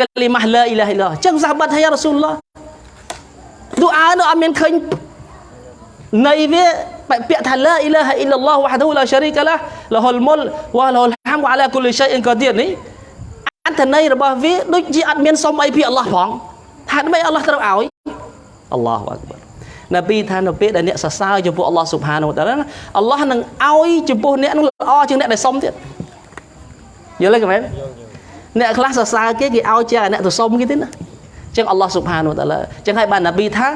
កាលីម៉ាស់ឡាអ៊ីឡាហអ៊ីឡាអញ្ចឹងសាហាបាត់ហើយរ៉ាស៊ូលឡោះដូអានោះអត់មានឃើញនៃវាពាក្យថាឡាអ៊ីឡាហអ៊ីឡាឡោះវ៉ាឌូឡាឆារីកាឡាលហុលមុលវ៉ាលហុលហាំវ៉ាឡាគុលឆៃអ៊ីនកាឌីរនេះអត្ថន័យរបស់វាដូចជាអត់មានសុំអីពីអល់ឡោះផងថាដើម្បីអល់ឡោះត្រូវឲ្យអល់ឡោះអក្បរនប៊ីថានៅពេលដែលអ្នកសរសើរចំពោះអល់ឡោះស៊ុបហានូតាឡាអល់ឡោះនឹងឲ្យចំពោះអ្នកនឹងល្អជាងអ្នកដែលសុំទៀត យល់ទេកមែនអ្នកខ្លះសរសើរគេគេឲ្យជាអ្នកទៅសុំគេទេណាចឹងអល់ឡោះស៊ុបហានូតាឡាចឹងហើយបានណាប៊ីថា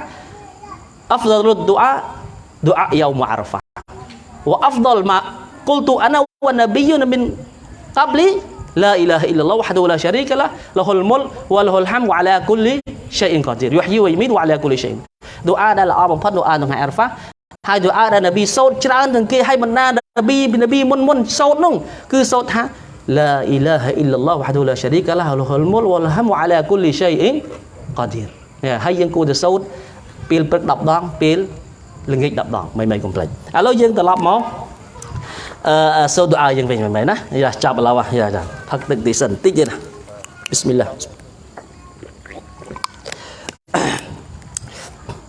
អហ្វដលុដឌូអាឌូអាយូមអារហ្វាវ៉ាអហ្វដលម៉ាគុលទូអាណាវ៉ាណាប៊ីយូនមិនកាប់លី لا إله إلا الله وحده لا شريك له له الملك وله الحمد وعلى كل شيء قدير يحيي ويميت وعلى كل شيء ឌូអាដែលល្អបំផុតឌូអានៅថ្ងៃអារហ្វាហើយឌូអាដែលនប៊ីសូត្រច្រើនទាំងគេហើយបណ្ដានប៊ីនប៊ីមុនមុនសូត្រនោះគឺសូត្រថា La ilaha illallah wahdahu la syarika lah lahul mulk wal hamdu ala kulli syai'in qadir ហើយយើងគួរទៅសូត្រពេលព្រឹក10ដងពេលល្ងាច10ដងមិនមិនកុំភ្លេចឥឡូវយើងត្រឡប់មកអឺសូត្រដុអាយើងវិញមែនណាយ៉ាចាប់ឥឡូវយ៉ាចាផឹកទឹកទីសិនតិចទៀតណា Bismillah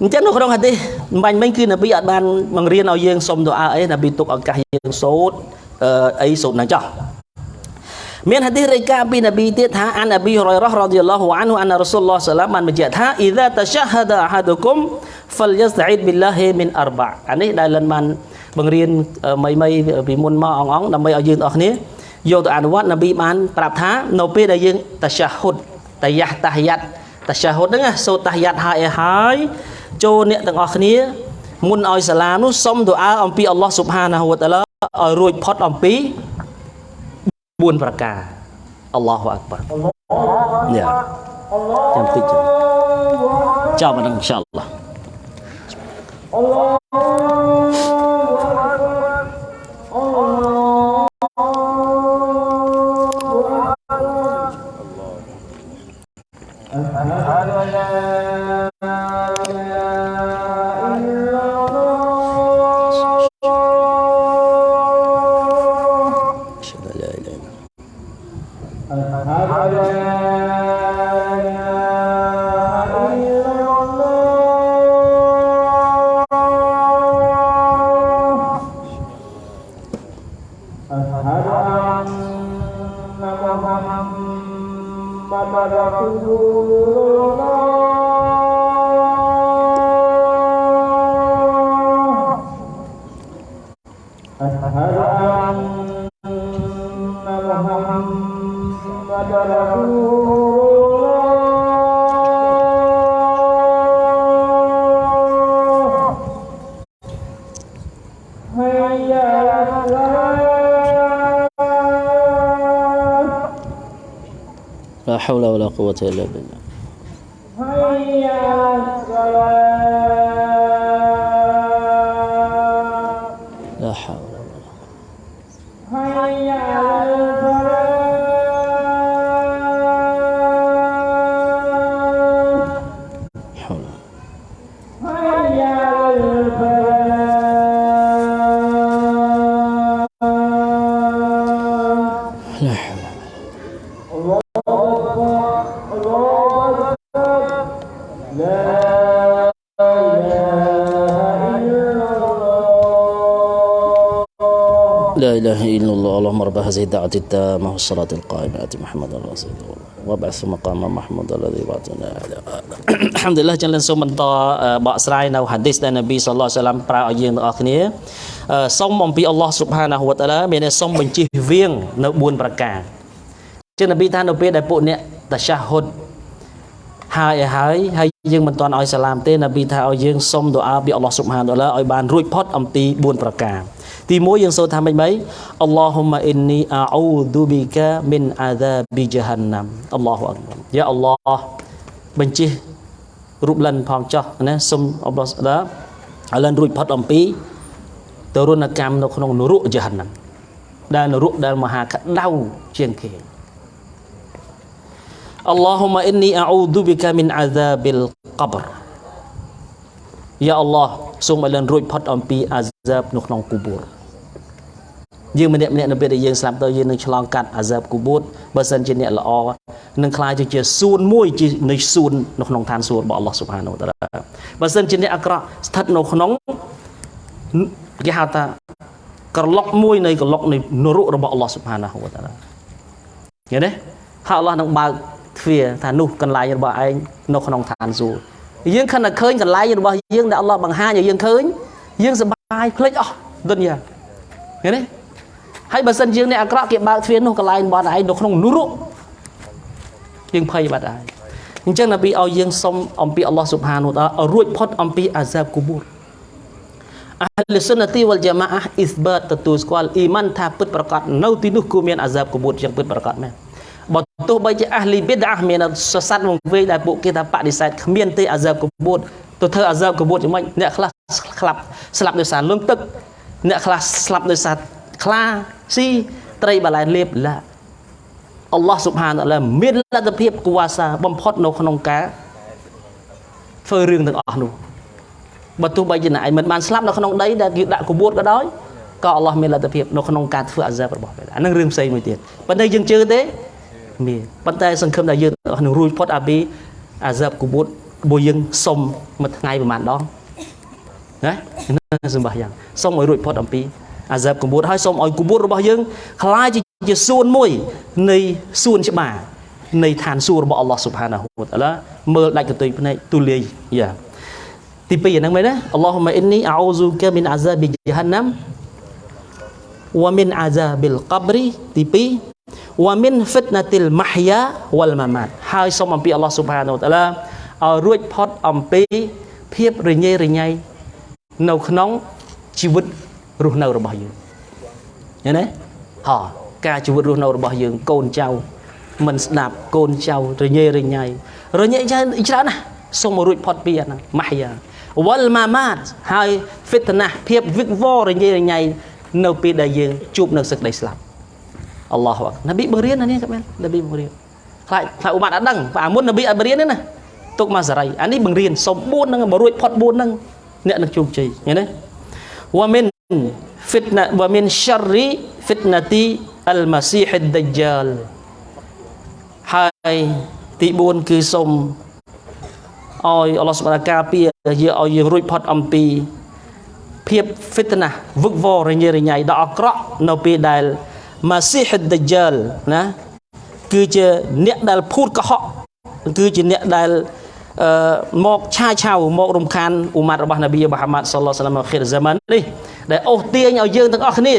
អញ្ចឹងនៅក្នុងហាឌីសម្បាញ់មិញគឺនប៊ីអត់បានបង្រៀនឲ្យយើងសុំដុអាអីនប៊ីទុកឱកាសយើងសូត្រអីសូត្រនឹងចោះ មានហាឌីសរាយការណ៍ពីនប៊ីទៀតថាអានអប៊ីហុរ៉ៃរ៉ារ៉ាឌីយ៉ាឡោះអានហូអានរ៉ាស៊ូលឡោះសាឡាមបានបញ្ជាក់ថាអ៊ីហ្សាតឆាហាដាអហាឌុគុមហ្វលយស្តអ៊ីដប៊ីឡាហ៊ីមីនអរបាអានេះដែលលិនបានបង្រៀនមីមីពីមុនមកអងអងដើម្បីឲ្យយើងទាំងអស់គ្នាយកទៅអនុវត្តនប៊ីបានប្រាប់ថានៅពេលដែលយើងតឆាហ៊ុដតាយ៉ាតាហ៊យ៉ាត់តាឆាហ៊ុដហ្នឹងសូត្រតាហ៊យ៉ាត់ហើយឲ្យហើយចូលអ្នកទាំងអស់គ្នាមុនឲ្យសាឡាមនោះសុំទូអាអំពីអល់ឡោះស៊ុបហានាហ៊ូវតាឡាឲ្យរួចផុតអំពី 4ប្រការអល់ឡោះអាក់បានេះចាំតិចចាំមិនអ៊ីនសាអល់ឡោះ أشهد أشهد أن محمد رسول حول ولا قوة إلا بالله. اللهم رب هذه الدعوة التامة والصلاة القائمة آت محمد رسول الله وابعث مقام محمود الذي بعثنا على الحمد لله ចឹងለንសូមបន្តបកស្រាយនៅហាឌីសដែលនប៊ីសល្លឡោះអាឡៃសាឡាមប្រើឲ្យយើងទាំងអស់គ្នាអឺសូមអំពីអល់ឡោះស៊ុបហានាហ៊ូវតាឡាមានន័យសូមបញ្ជិះវៀងនៅ4ប្រការចឹងនប៊ីថានៅពេលដែលពួកអ្នកតាឆាហ៊ុដហើយឲ្យហើយហើយយើងមិនទាន់ឲ្យសាឡាមទេនប៊ីថាឲ្យយើងសុំដុអាពីអល់ឡោះស៊ុបហានតាឡាឲ្យបានរួចផុតអំពី4ប្រការ ទី1យើងសូត្រថាម៉េចម៉េចអល់ឡោហ៊ុម៉ាអ៊ីននីអាអ៊ូឌូប៊ីកាមីនអាហ្សាប៊ី ජ ហានណាំអល់ឡោះអក្បរយ៉ាអល់ឡោះបញ្ជិះរូបលិនផងចោះណាសុំអល់ឡោះស្ដាឲ្យលិនរួចផុតអំពីទរណកម្មនៅក្នុងនរក ජ ហានណាំដែលនរកដែលមហាក្តៅជាងគេ Allahumma inni a'udzu bika min azabil qabr យ៉ាអល់ឡោះសូមឲ្យលិនរួចផុតអំពីអាហ្សាបនៅក្នុងគូបូរ យើងម្នាក់ម្នាក់នៅពេលដែលយើងស្លាប់ទៅយើងនឹងឆ្លងកាត់អាហ្សាបគូបូរបើសិនជាអ្នកល្អនឹងខ្លាចទៅជាសួនមួយជានៃសួននៅក្នុងឋានសួគ៌របស់អល់ឡោះស៊ុបហានូវតាឡាបើសិនជាអ្នកអាក្រក់ស្ថិតនៅក្នុងគេហៅថាក្រឡុកមួយនៃក្រឡុកនៃនរករបស់អល់ឡោះស៊ុបហានូវតាឡាឃើញទេហើយអល់ឡោះនឹងបើកទ្វារថានោះកន្លែងរបស់ឯងនៅក្នុងឋានសួគ៌យើងខិនតែឃើញកន្លែងរបស់យើងដែលអល់ឡោះបង្ហាញឲ្យយើងឃើញយើងសប្បាយភ្លេចអស់ដុនយ៉ាឃើញទេ ហើយបើសិនយើងអ្នកអាក្រក់គេបើកទ្វារនោះកន្លែងរបស់ឯងនៅក្នុងនរកយើងភ័យបាត់ហើយអញ្ចឹងនប៊ីឲ្យយើងសុំអំពីអល់ឡោះស៊ុបហានូតាឲ្យរួចផុតអំពីអាហ្សាបគូបូរអះលសុនទីវលជាម៉ាអះអ៊ីស្បាតទទួលស្គាល់អ៊ីម៉ានថាពិតប្រកបនៅទីនោះគួរមានអាហ្សាបគូបូរយ៉ាងពិតប្រកបមែនបើទោះបីជាអាហ្លីប៊ីដអាមានសស័តវង្វេងដែលពួកគេថាបដិសេធគ្មានទេអាហ្សាបកបួតទៅធ្វើអាហ្សាបកបួតយ៉ាងម៉េចអ្នកខ្លះស្លាប់ស្លាប់ដោយសារលងទឹកអ្នកខ្លះស្លាប់ដោយសារ ខ្លាស៊ីត្រីបលែនលេបឡាអល់ឡោះស៊ុបហានតាឡាមានលទ្ធភាពគួរសាបំផុតនៅក្នុងការធ្វើរឿងទាំងអស់នោះបើទោះបីជាអ្នកឯងមិនបានស្លាប់នៅក្នុងដីដែលគេដាក់កបួតក៏ដោយក៏អល់ឡោះមានលទ្ធភាពនៅក្នុងការធ្វើអាហ្សាបរបស់គេអានឹងរឿងផ្សេងមួយទៀតប៉ុន្តែយើងជឿទេមានប៉ុន្តែសង្ឃឹមថាយើងនឹងរួចផុតអាពីអាហ្សាបគូបូតបើយើងសុំមួយថ្ងៃប្រហែលដងណាសម្បាយ៉ាងសុំឲ្យរួចផុតអំពី អាហ្សាបគូបូតហើយសុំឲ្យគូបូតរបស់យើងខ្លាយជាជាសួនមួយនៃសួនច្បារនៃឋានសួគ៌របស់អល់ឡោះស៊ុបហានាហ៊ូវតាឡាមើលដាច់កន្ទុយភ្នែកទូលាយយ៉ាទី2ហ្នឹងមែនទេអល់ឡោះម៉ាអ៊ីននីអោស៊ូកាមីនអាហ្សាប៊ីជហាណាំវ៉ាមីនអាហ្សាប៊ីលកបរីទី2វ៉ាមីនហ្វិតណាទីលម៉ាហ្យាវលម៉ាម៉ាត់ហើយសូមអំពីអល់ឡោះស៊ុបហានាហ៊ូវតាឡាឲ្យរួចផុតអំពីភាពរញ៉េរញ៉ៃនៅក្នុងជីវិត រស់នៅរបស់យើងឃើញទេហ៎ការជីវិតរស់នៅរបស់យើងកូនចៅមិនស្ដាប់កូនចៅរញ៉េរញ៉ៃរញ៉េច្រើនច្រើនណាស់សូមមករួចផុតពីអាហ្នឹងម៉ាហ្យាវលម៉ាម៉ាតហើយហ្វិតណាស់ភាពវិកវររញ៉េរញ៉ៃនៅពេលដែលយើងជួបនៅសេចក្តីស្លាប់អល់ឡោះអកណាប៊ីបង្រៀនណានេះកាមែនណាប៊ីបង្រៀនខ្លាចខ្លាចអ៊ូម៉ាត់អត់ដឹងបើមុនណាប៊ីអត់បង្រៀនទេណាទុកមកសារីអានេះបង្រៀនសុំ4ហ្នឹងមករួចផុត4ហ្នឹងអ្នកនឹងជោគជ័យឃើញទេវ៉ាមីន fitna wa min syarri fitnati al masih ad dajjal ហើយទី4គឺសូមឲ្យអល់ឡោះសុបហានការពារយើងឲ្យយើងរួចផុតអំពីភាព fitnah វឹកវររញ៉េរញ៉ៃដ៏អាក្រក់នៅពេលដែល Masih ad-Dajjal ណាគឺជាអ្នកដែលភូតកុហកគឺជាអ្នកដែលអឺ មកឆាឆៅមករំខានអ៊ុម៉ាត់របស់នប៊ីមូហាម៉ាត់សល្លោះសាឡាមខិរហ្សាម៉ាននេះដែលអូសទាញឲ្យយើងទាំងអស់គ្នា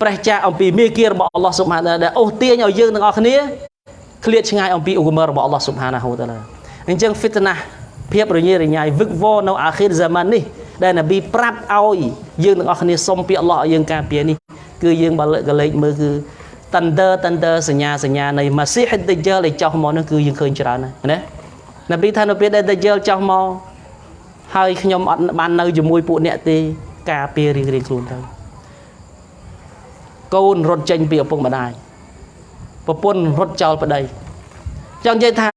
ប្រេះចាកអំពីមេគារបស់អល់ឡោះស៊ុបហានដែលអូសទាញឲ្យយើងទាំងអស់គ្នាឃ្លាតឆ្ងាយអំពីឧបមរបស់អល់ឡោះស៊ុបហានាហ៊ូតាឡាអញ្ចឹង fitnah ភាពរញ៉េរញ៉ៃវឹកវរនៅអាខិរហ្សាម៉ាននេះដែលនប៊ីប្រាប់ឲ្យយើងទាំងអស់គ្នាសុំពីអល់ឡោះឲ្យយើងការពារនេះគឺយើងបើលើកកលេចមើលគឺ tender tender សញ្ញាសញ្ញានៃ Masih ad-Dajjal ដែលចោះមកនោះគឺយើងឃើញច្រើនណាស់ណា នប៊ីថានៅពេលដែល Dajjal ចោះមកហើយខ្ញុំអត់បាននៅជាមួយពួកអ្នកទេការពាររៀងរៀងខ្លួនទៅកូនរត់ចេញពីឪពុកម្ដាយប្រពន្ធរត់ចោលប្តីចង់និយាយថា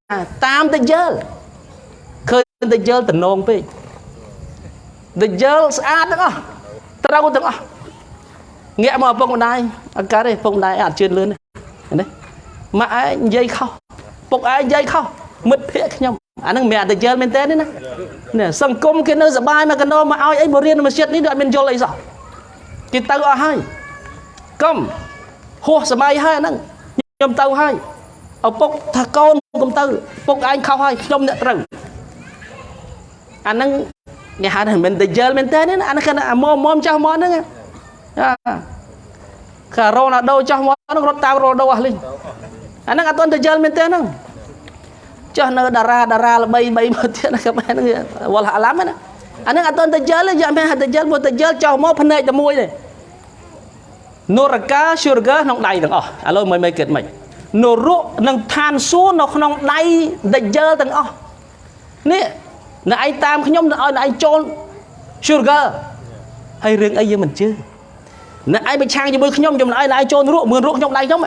តាមតែយល់ឃើញតែយល់តំណងពេកតែយល់ស្អាតទាំងអស់ត្រូវទាំងអស់ងាកមកឪពុកម្ដាយអត់កើតទេឪពុកម្ដាយអត់ជឿនលឿនទេណាម៉ាក់ឯងនិយាយខុសពុកឯងនិយាយខុស មិត្តភក្តិខ្ញុំអាហ្នឹងមិនមែនតែយល់មែនតើនេះណានេះសង្គមគេនៅសបាយមកកណោមកឲ្យអីបរៀនមកចិត្តនេះអត់មានយល់អីសោះគេទៅអស់ហើយកុំហួសសម័យហើយអាហ្នឹងខ្ញុំទៅហើយឪពុកថាកូនកុំទៅពុកឯងខុសហើយខ្ញុំអ្នកត្រូវអាហ្នឹងគេហៅថាមិនតែយល់មែនតើនេះអាហ្នឹងគេអាមុំមុំចាស់មកហ្នឹងអាការ៉ូណាដូចាស់មកហ្នឹងរត់តាមរ៉ូដូអស់លីងអាហ្នឹងអត់ទាន់តែយល់មែនតើហ្នឹង ចុះនៅតារាតារាល្បីបីមកទៀតណាក៏បានហ្នឹងវល់អាឡាំណាអាហ្នឹងអត់ទាន់តែយល់ទេយកមែនតែយល់មកតែយល់ចោះមកភ្នែកតែមួយទេនូរកា sugar ក្នុងដៃទាំងអស់ឥឡូវមិនមិនគិតមិននរកនឹងឋានសួគ៌នៅក្នុងដៃដែលយល់ទាំងអស់នេះនៅឯងតាមខ្ញុំទៅឲ្យឯងចូល sugar ហើយរឿងអីយើងមិនជឿនៅឯងប្រឆាំងជាមួយខ្ញុំខ្ញុំឲ្យឯងចូលនរកមើលរកខ្ញុំដៃខ្ញុំ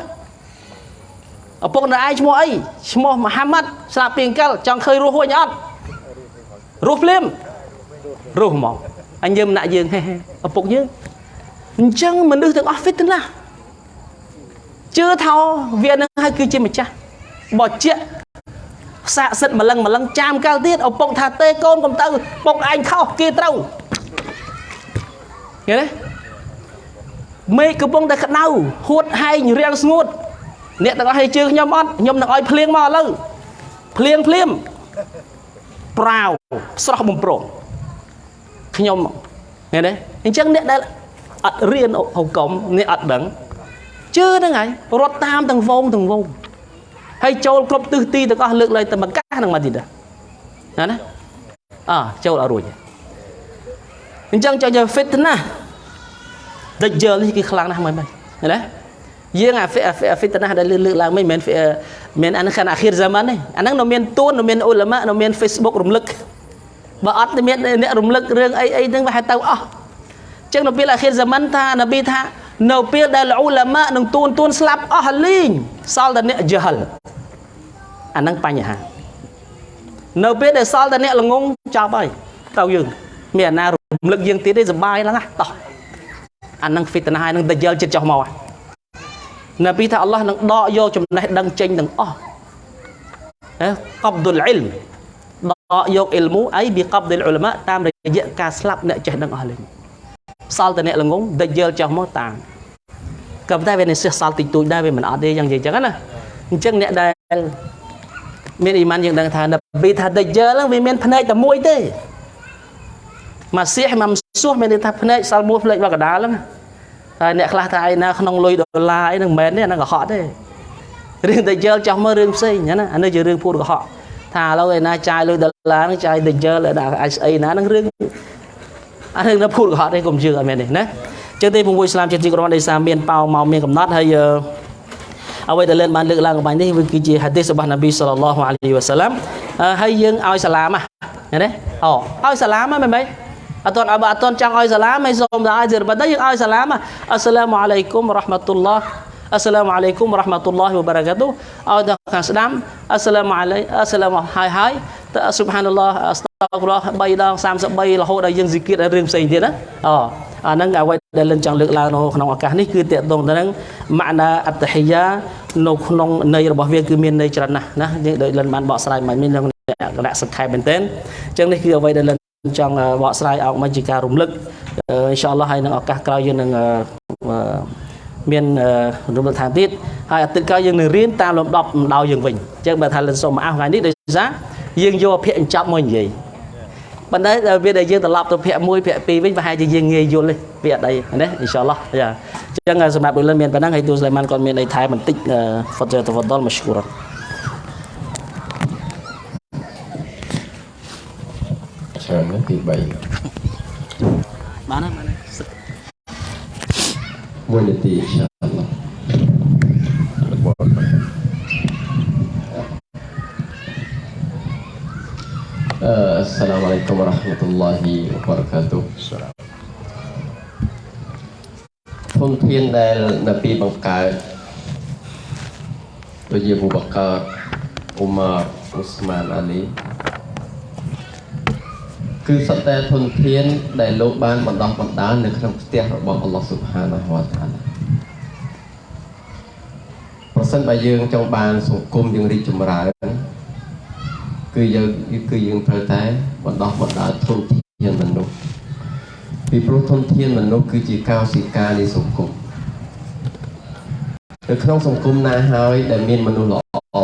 ឪពុកនៅឯងឈ្មោះអីឈ្មោះមហាម៉ាត់ស្លាប់ពីអង្កលចង់ឃើញរស់ហួចអត់រស់ភ្លាមរស់ហ្មងអញយើងម្នាក់យើងហេឪពុកយើងអញ្ចឹងមនុស្សទាំងអស់ fit ណាស់ជឿថាវានឹងហើយគឺជាម្ចាស់បើជាស័ក្តិសិទ្ធម្លឹងម្លឹងចាំកាលទៀតឪពុកថាទេកូនកុំទៅពុកឯងខុសគេត្រូវឃើញទេមេឃកំពុងតែក្តៅហួតហែងរាំងស្ងួត អ្នកទាំងអស់ឲ្យជឿខ្ញុំអត់ខ្ញុំនឹងឲ្យភ្លៀងមកឥឡូវភ្លៀងភ្លាមប្រាវស្រស់បំប្រងខ្ញុំឃើញទេអញ្ចឹងអ្នកដែលអត់រៀនហុកុំអ្នកអត់ដឹងជឿហ្នឹងហើយរត់តាមទាំងវងទាំងវងហើយចូលគ្រប់ទិសទីទាំងអស់លើកលែងតែមកកាសហ្នឹងមកទៀតណាណាអើចូលអត់រួចអញ្ចឹងចង់យក fit ណាដេចយល់នេះគឺខ្លាំងណាស់មើលមើលណា យើងអា fit ណាស់ដែលលើកឡើងមិនមែនមែនអានឹងខាងអាខិរហ្សាម៉ានទេអាហ្នឹងនៅមានទួននៅមានអ៊ុលម៉ានៅមាន Facebook រំលឹកបើអត់មានអ្នករំលឹករឿងអីអីហ្នឹងវាហៅទៅអស់ចឹងនៅពេលអាខិរហ្សាម៉ានថានប៊ីថានៅពេលដែលអ៊ុលម៉ានឹងទួនទួនស្លាប់អស់លីងសល់តែអ្នកយហលអាហ្នឹងបញ្ហានៅពេលដែលសល់តែអ្នកល្ងងចប់ហើយទៅយើងមានអាណារំលឹកយើងទៀតទេសុបាយឡើងហ่ะតោះអាហ្នឹង fitnah ហើយនឹងដយលចិត្តចោះមក ណាពីថាអល់ឡោះនឹងដកយកចំណេះដឹងចេញទាំងអស់ហ៎កបដុលអ៊ីលដកយកអ៊ីលមូអីប៊ីកបដុលអ៊ុលម៉ាតាមរយៈការស្លាប់អ្នកចេះដឹងអស់លេងសល់តែអ្នកល្ងងដយលចោះមកតាមក៏ប៉ុន្តែវានៅសេះសល់តិចតួចដែរវាមិនអត់ទេយ៉ាងនិយាយចឹងណាអញ្ចឹងអ្នកដែលមានអ៊ីម៉ានយើងដឹងថានប៊ីថាដេជើហ្នឹងវាមានភ្នែកតែមួយទេម៉ាស៊ីហម៉ាំស៊ូសមានន័យថាភ្នែកសល់មួយភ្នែកមកកដាលហ្នឹង ហើយអ្នកខ្លះថាឯណាក្នុងលុយដុល្លារអីហ្នឹងមិនមែនទេអាហ្នឹងកុហកទេរឿងដេជើចោះមើលរឿងផ្សេងណាអានេះជារឿងភូតកុហកថាឥឡូវឯណាចាយលុយដុល្លារហ្នឹងចាយដេជើឯណាអាចស្អីណាហ្នឹងរឿងអារឿងនៅភូតកុហកទេកុំជឿអត់មែនទេណាចឹងទេពងួយស្លាមជាទីក្រុមដោយសារមានប៉ោមកមានកំណត់ហើយអឺអ្វីដែលលើនបានលើកឡើងអំបញ្ញនេះវាគឺជាហាឌីសរបស់នប៊ីសល្លឡោះអាឡៃហ៊ីវ៉ាសាឡាំអឺហើយយើងឲ្យសាឡាមហ៎ឃើញទេអូឲ្យសាឡាមហ៎មែនទេ អត់ទាន់អត់អត់ទាន់ចង់ឲ្យសាឡាមមិនសូមតែឲ្យសិរបតែយើងឲ្យសាឡាមហ៎អស្សឡាមអាឡៃគុំរ៉ាហ្មាតុលឡោះអស្សឡាមអាឡៃគុំរ៉ាហ្មាតុលឡោះវបារកាតុឲ្យដល់ខាងស្ដាំអស្សឡាមអាឡៃអស្សឡាមហើយហើយតស៊ុបហានឡោះអស្តាហ្វុរឡោះ3ដង33រហូតដល់យើងស៊ីគៀតឲ្យរឿងផ្សេងទៀតណាអូអាហ្នឹងអ្វីដែលលិនចង់លើកឡើងនៅក្នុងឱកាសនេះគឺតកតងទៅនឹងម៉ាណាអត្តហិយានៅក្នុងន័យរបស់វាគឺមានន័យច្រើនណាស់ណាយើងដោយលិនបានបកស្រាយមកមានក្នុងគណៈសង្ខេបមែនទែនអញ្ចឹងនេះគឺអ្វីដែលលិន ចង់បកស្រាយអោកមកជាការរំលឹកអឺអ៊ីនសាអល់ឡោះហើយនឹងឱកាសក្រោយយើងនឹងអឺមានរំលឹកថាទៀតហើយអាទិត្យក្រោយយើងនឹងរៀនតាមលំដាប់ម្ដៅយើងវិញអញ្ចឹងបើថាលិនសូមអះថ្ងៃនេះដោយសារយើងយកភាគអញ្ចប់មកនិយាយប៉ុន្តែដល់វាដែលយើងត្រឡប់ទៅភាគ1ភាគ2វិញប្រហែលជាយើងងាយយល់ទេវាអត់អីណាអ៊ីនសាអល់ឡោះយ៉ាអញ្ចឹងសម្រាប់បុគ្គលមានប៉ុណ្ណឹងហើយទូស្លៃម៉ាន់គាត់មានអីថែមបន្តិចហ្វតតវដលមស្គូរច្រើនណាស់ទី3បានហើយបានហើយមួយនាទីអ៊ីនសាអល់ឡោះអឺអស្សឡាមអាឡៃគុំវ៉ារ៉ា ហ្មាតុលឡោហ៊ីវបារកាតុធនធានដែលនប៊ីបង្កើតដូចជាអ៊ូបកាអ៊ូម៉ាអ៊ូស្មានអាលី គឺសត្វតែធនធានដែលលោកបានបណ្ដោះបណ្ដាលនៅក្នុងផ្ទះរបស់អល់ឡោះស៊ុបហានាហ៊ូវតាឡាប្រសិនបើយើងចង់បានសង្គមយើងរីកចម្រើនគឺយើងគឺយើងត្រូវតែបណ្ដោះបណ្ដាលធនធានមនុស្សពីព្រោះធនធានមនុស្សគឺជាកោសិកានៃសង្គមនៅក្នុងសង្គមណាហើយដែលមានមនុស្សល្អ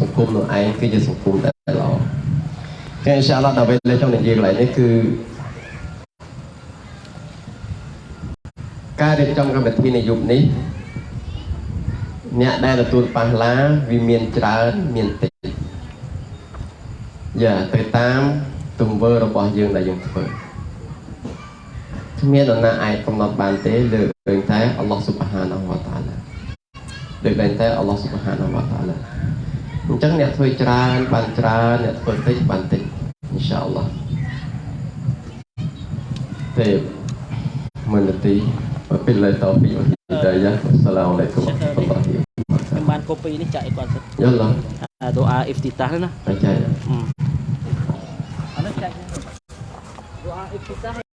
សង្គមនោះឯងគឺជាសង្គមដែលល្អចឹង អ៊ីនសាអល់ឡោះដល់ពេលលេចចង់និយាយកន្លែងនេះគឺការរៀបចំកម្មវិធីនៅយុគនេះអ្នកដែលទទួលប៉ះឡាវាមានច្រើនមានតិចយ៉ាទៅតាមទង្វើរបស់យើងដែលយើងធ្វើគ្មាននរណាអាចកំណត់បានទេលើកលែងតែអល់ឡោះស៊ុបហានវតាឡាលើកលែងតែអល់ឡោះស៊ុបហានវតាឡាអញ្ចឹងអ្នកធ្វើច្រើនបានច្រើនអ្នកធ្វើតិចបានតិច insya Allah Baik. Mengerti. Wabillahi taufiq wal hidayah. Wassalamualaikum warahmatullahi wabarakatuh. Teman kopi ini cak ikut ya Allah. Ah, doa iftitah lah. Baca ya hmm. doa iftitah